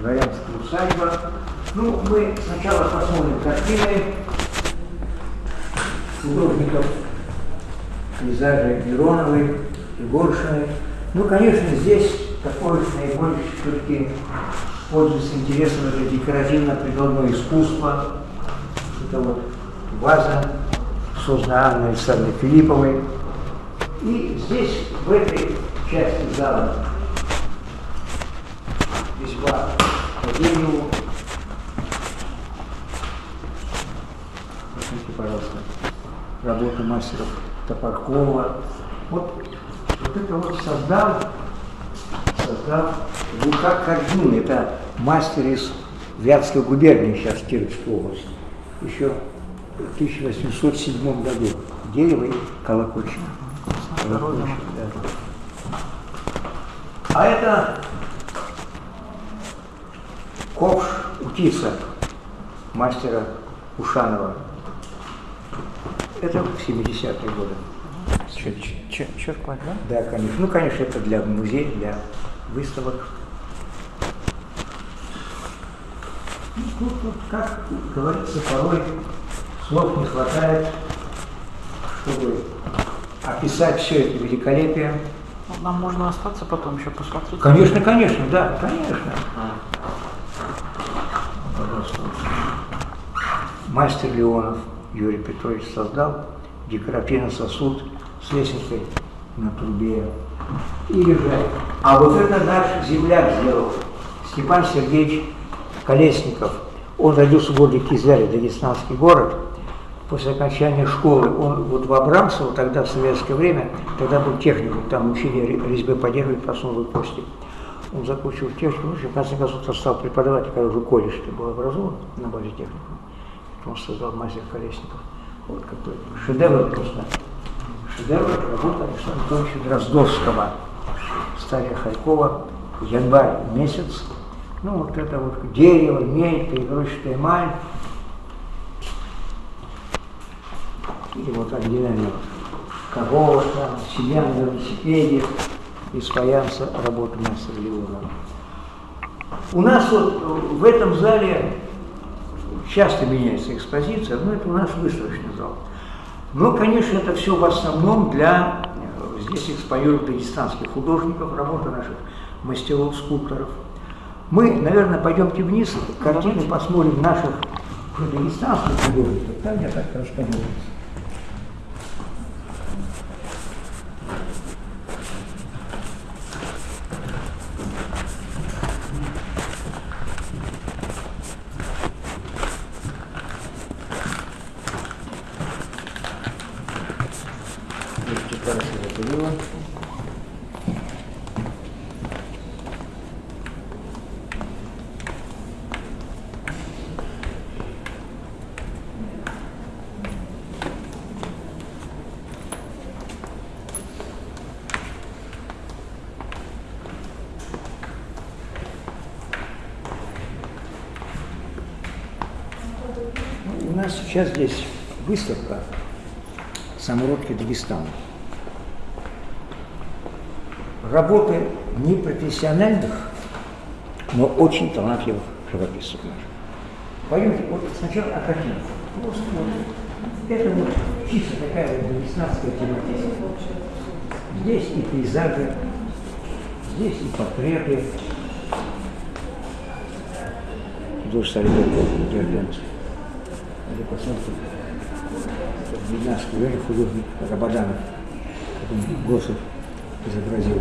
дворянская усадьба. Ну, мы сначала посмотрим картины художников, пейзажи Мироновой, Егоршиной. Ну, конечно, здесь такой наибольший все-таки пользуется интересом это декоративно-прикладное искусство. Это вот ваза, созданная Анной Александровной Филипповой. И здесь, в этой части зала, резьба по дереву. Посмотрите, пожалуйста, работа мастеров Топоркова. Вот, вот это вот создал, создал Лука Кардин, это мастер из Вятской губернии, сейчас Кировской области, еще в 1807 году. Дерево и колокольчик. Колокольчик, да. А это ковш Утица, мастера Ушанова. Это в 70-е годы. Черпать, да? Да, конечно. Ну, конечно, это для музея, для выставок. Ну, тут, как говорится, порой слов не хватает, чтобы описать все это великолепие. Ну, Нам можно остаться потом еще посмотреть. Конечно, конечно, да, конечно. Пожалуйста. Мастер Леонов Юрий Петрович создал декоративный сосуд с лесенкой на трубе. Или же, а вот это наш земляк сделал, Степан Сергеевич Колесников. Он родился в городе Кизляре, Дагестанский город. После окончания школы он вот в Абрамцево, тогда в советское время, тогда был техникум, там учили ре- резьбы по дереву и посновой кости. Он закончил техникум, в конце концов стал преподавать, когда уже колледж был образован на базе техникума. Он создал мастер Колесников. Вот какой шедевр просто. Шедевр работа Александра Анатольевича Дроздовского. Стария Харькова, январь месяц. Ну, вот это вот дерево, медь, перегрузчатая эмаль. Или вот оригинальная корова, там, семья на велосипеде, из фаянса работа мастера Леонова. У нас вот в этом зале часто меняется экспозиция, но это у нас выставочный зал. Но, конечно, это все в основном для, э, здесь экспонируют дагестанских художников, работы наших мастеров, скульпторов. Мы, наверное, пойдемте вниз, картины посмотрим наших дагестанских художников, там я так расскажу. Видите, хорошо это было. У нас сейчас здесь выставка «Самородки Дагестана». Работы непрофессиональных, но очень талантливых живописцев. Пойдемте, вот сначала о картинах. Просто вот. Это вот чисто такая вот дагестанская тематика. Здесь и пейзажи, здесь и портреты. Тоже Солидор Дербенцев. Посмотрите, в Виднарском районе художник Рабаданов, потом Госов изобразил.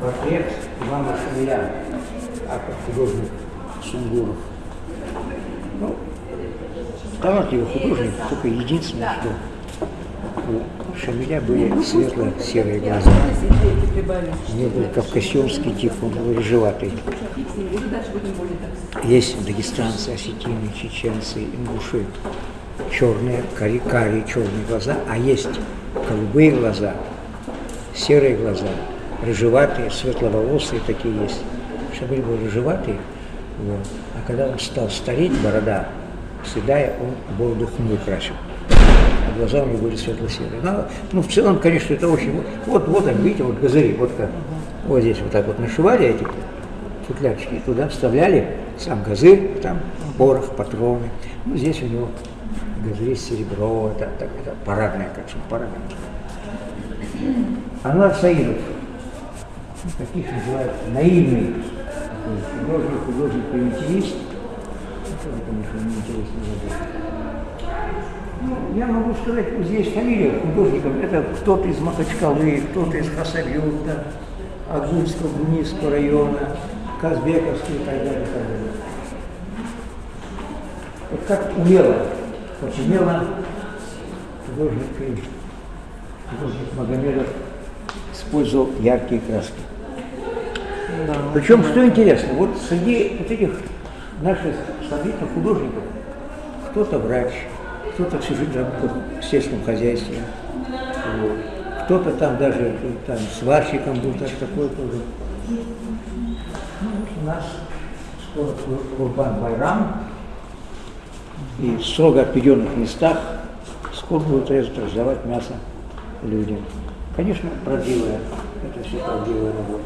Портрет Ивана Шамиля, автор художник Сунгуров. Ну, талантливый художник, только единственное, что у Шамиля были светло-серые глаза. У него был кавказский тип, он был рыжеватый. Есть дагестанцы, осетины, чеченцы, ингуши. Черные, кари, карие, черные глаза, а есть голубые глаза, серые глаза, рыжеватые, светловолосые такие есть. Шамиль был рыжеватый, вот. а когда он стал стареть, борода седая, он бороду хмурой красил. Глаза у него были светло-серые. Ну, ну, в целом, конечно, это очень... Вот, вот, вот видите, вот газыри, вот как. Вот здесь вот так вот нашивали эти футлярчики, туда вставляли сам газырь, там порох, патроны. Ну, здесь у него газыри серебро, это, это, это парадная, как же, парадная. Анвар Саидов, ну, таких называют наивный художник, художник-примитивист. Это, конечно, неинтересно забыть. Ну, я могу сказать, вот здесь фамилия художников, это кто-то из Махачкалы, кто-то из Хасавюрта, Агульского, Гунийского района, Казбековский и так далее, и так далее. Вот как умело, очень умело художник, художник Магомедов использовал яркие краски. Да. Причем, что интересно, вот среди вот этих наших современных художников кто-то врач, кто-то всю жизнь работал в сельском хозяйстве, вот. кто-то там даже там, сварщиком был, так, такой тоже. Ну, у нас скоро Курбан Байрам, и в строго отведенных местах скоро будут резать, раздавать мясо людям. Конечно, правдивая, это все правдивая работа.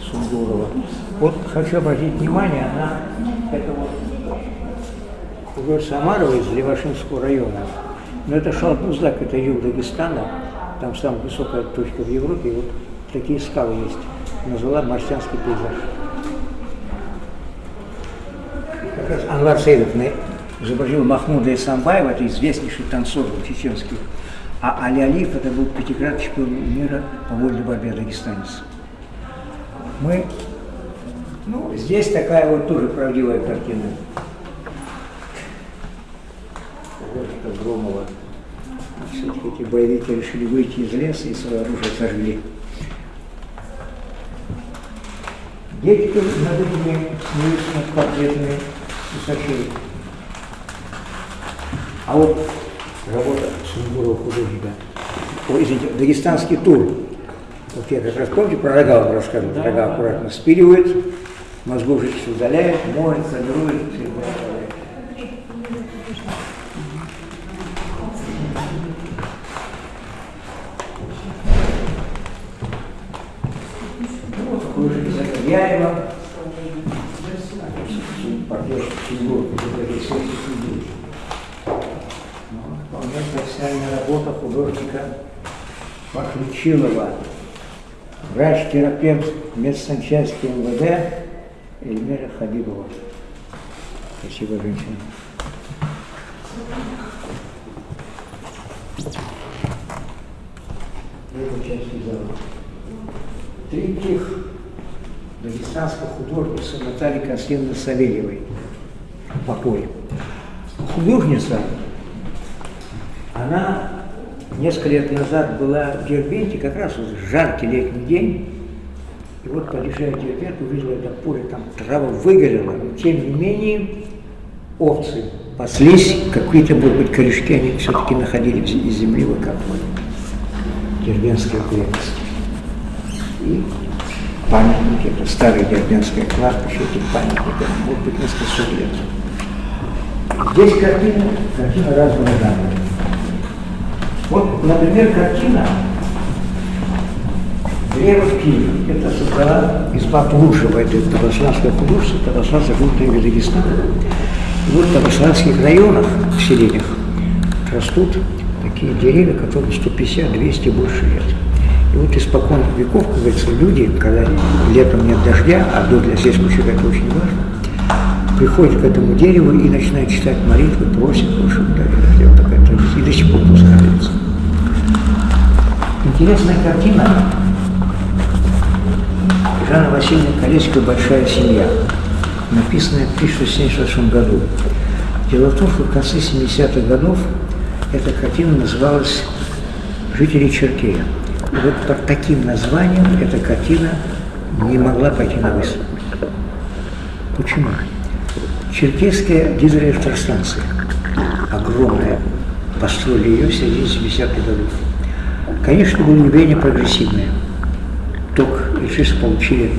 Сунгурова. Вот хочу обратить внимание на это вот художник Самарова из Левашинского района. Но это Шалбуздак, это юг Дагестана, там самая высокая точка в Европе, и вот такие скалы есть. Назвала марсианский пейзаж. Как раз Анвар Сейдов изобразил Махмуда Исамбаева, это известнейший танцор чеченский. А Али Алиев это был пятикратный чемпион мира по вольной борьбе дагестанец. Мы, ну, здесь такая вот тоже правдивая картина. Художника Громова. Все-таки эти боевики решили выйти из леса и свое оружие сожгли. Дети над этими смеются над портретами усачей. А вот работа Сунгурова художника, ой, извините, дагестанский тур. Вот я как раз помните, про рога вам рассказывал, Да, рога да. аккуратно спиливают, мозгов жидкость удаляет, моет, формирует, все Закарьяева, портрет Сунгурова, это. Ну, Вполне профессиональная работа художника Пахличилова. Врач-терапевт медсанчасти МВД Эльмира Хабибова. Спасибо, женщина. Эта дагестанской художницы Натальи Константиновны Савельевой. Покой. Художница она несколько лет назад была в Дербенте, как раз вот жаркий летний день. И вот, подъезжая в Дербент, увидела это поле, там трава выгорела, но тем не менее овцы паслись, какие-то, может быть, корешки они все-таки находили из земли, выкапывали. Дербенская крепость. И памятники, это старое дербенское кладбище, этих памятников, может быть, несколько сот лет. Здесь картина, картина разного жанра. Вот, например, картина «Древо в Киеве». Это создала изба Плушева, это Табасланское художество, Табасланское художество Дагестана. И вот в Табасланских районах, в селениях, растут такие деревья, которым 150-200 больше лет. Вот испокон веков, как говорится, люди, когда летом нет дождя, а дождь для сельского человека очень важно, приходят к этому дереву и начинают читать молитвы, просят, чтобы дали дождя. Вот такая традиция. И до сих пор пускается. Интересная картина. Жанна Васильевна Колесикова «Большая семья», написанная в 1676 году. Дело в том, что в конце 70-х годов Эта картина называлась «Жители Черкея». Вот под таким названием эта картина не могла пойти на выставку. Почему? Черкесская гидроэлектростанция, огромная, построили ее в середине 70-х годов. Конечно, было явление прогрессивное. Ток электричество получили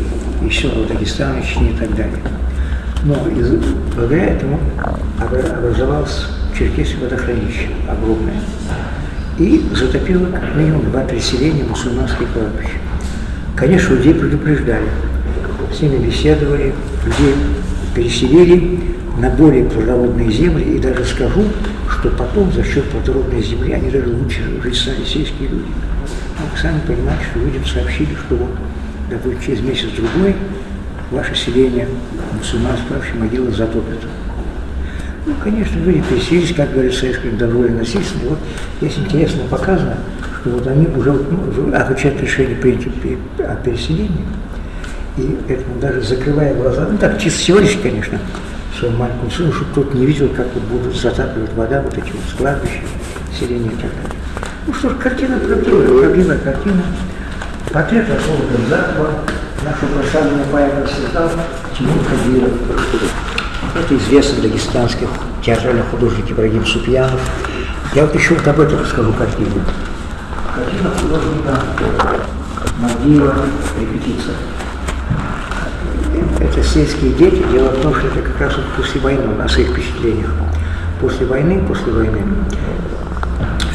еще в Дагестане, и так далее. Но из, благодаря этому обра- образовалось Черкесское водохранилище огромное. И затопило как минимум два переселения мусульманских кладбищ. Конечно, людей предупреждали, с ними беседовали, людей переселили на более плодородные земли, и даже скажу, что потом за счет плодородной земли они даже лучше жить стали сельские люди. Ну, вы сами понимаете, что людям сообщили, что вот, допустим, через месяц-другой ваше селение мусульманское вообще могила затопит. Ну, конечно, люди переселились, как говорит советское довольно насильственно. Вот здесь интересно показано, что вот они уже ну, отвечают решение принять о переселении. И этому даже закрывая глаза, ну так, чисто символически, конечно, своему маленькому сыну, чтобы тот не видел, как вот будут затапливать вода, вот эти вот складбища, селения и так далее. Ну что ж, картина правдивая, правдивая картина. Портрет Расула Гамзатова, нашу прославленную поэта создал Тимур Кадиров. Это известный дагестанский театральный художник Ибрагим Супьянов. Я вот еще вот об этом расскажу картину. Картина художника Мадиева «Репетиция». Это сельские дети. Дело в том, что это как раз вот после войны, на своих впечатлениях. После войны, после войны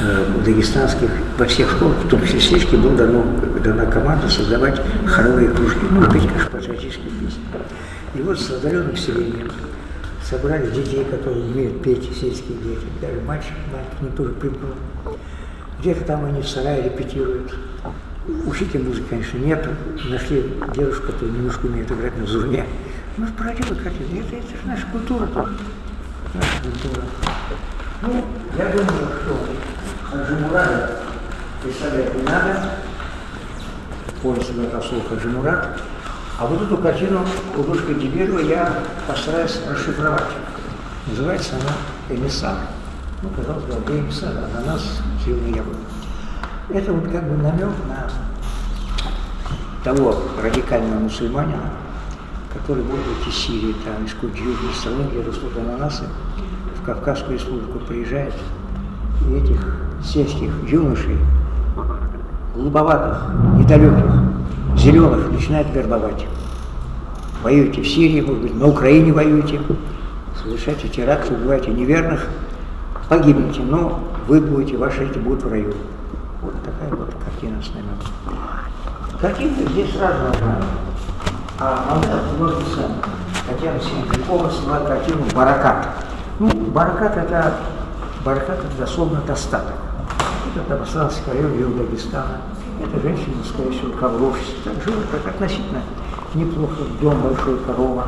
э, в дагестанских, во всех школах, в том числе сельских, была дано, дана команда создавать хоровые кружки, ну, петь, патриотические песни. И вот с разоренным селением собрали детей, которые умеют петь, сельские дети, даже мальчик, мальчик, не тоже примкнул. Где-то там они в сарае репетируют. Учителя музыки, конечно, нет. Нашли девушку, которая немножко умеет играть на зурне. Ну, породила картина. Это, это же наша культура. Наша культура. Ну, я думаю, что Хаджимурада представлять не надо. Повесть Расул Хаджимурад. А вот эту картину художника Диберова я постараюсь расшифровать. Называется она «Эмиссар». Ну, казалось бы, где эмиссар? Ананас, зеленый яблоко. Это вот как бы намек на того радикального мусульманина, который будет из Сирии, там, из какой-то южной страны, где растут ананасы, в Кавказскую республику приезжает, и этих сельских юношей, глуповатых, недалеких, зеленых начинает вербовать. Воюете в Сирии, может быть, на Украине воюете, совершаете теракты, убиваете неверных, погибнете, но вы будете, ваши дети будут в раю. Вот такая вот картина с намеком. Картинка здесь разная. А модель художница Татьяна Синякова сняла картину «Баракат». Ну, баракат это, баракат это дословно достаток. Это Табасанский район юг Дагестана. Это женщина, всего, ковровщица. Так живут как относительно неплохо. Дом большой, корова.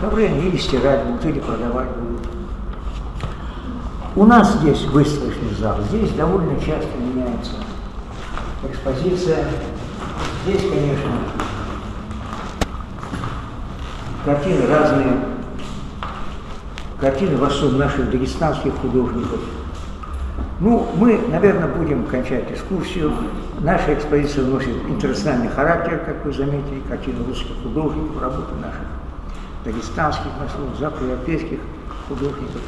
Ковры они или стирать будут, или продавать будут. У нас здесь выставочный зал. Здесь довольно часто меняется экспозиция. Здесь, конечно, картины разные. Картины в основном наших дагестанских художников. Ну, мы, наверное, будем кончать экскурсию. Наша экспозиция носит интернациональный характер, как вы заметили, картины русских художников, работы наших дагестанских, наших западноевропейских художников,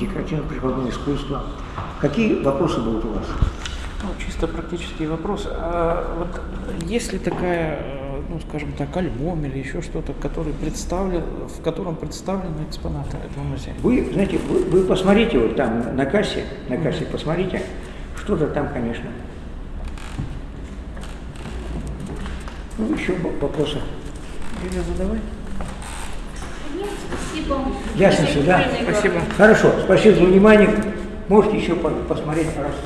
декоративно-прикладное искусство. Какие вопросы будут у вас? Ну, чисто практический вопрос. А вот есть ли такая, э, ну, скажем так, альбом или еще что-то, который представлен, в котором представлены экспонаты этого музея? Вы, знаете, вы, вы посмотрите вот там на кассе, на кассе посмотрите, что-то там, конечно. Ну, еще вопросы. Юлия, задавай. Нет, спасибо. Ясно все, да? Спасибо. Хорошо, спасибо за внимание. Можете еще по- посмотреть, пожалуйста.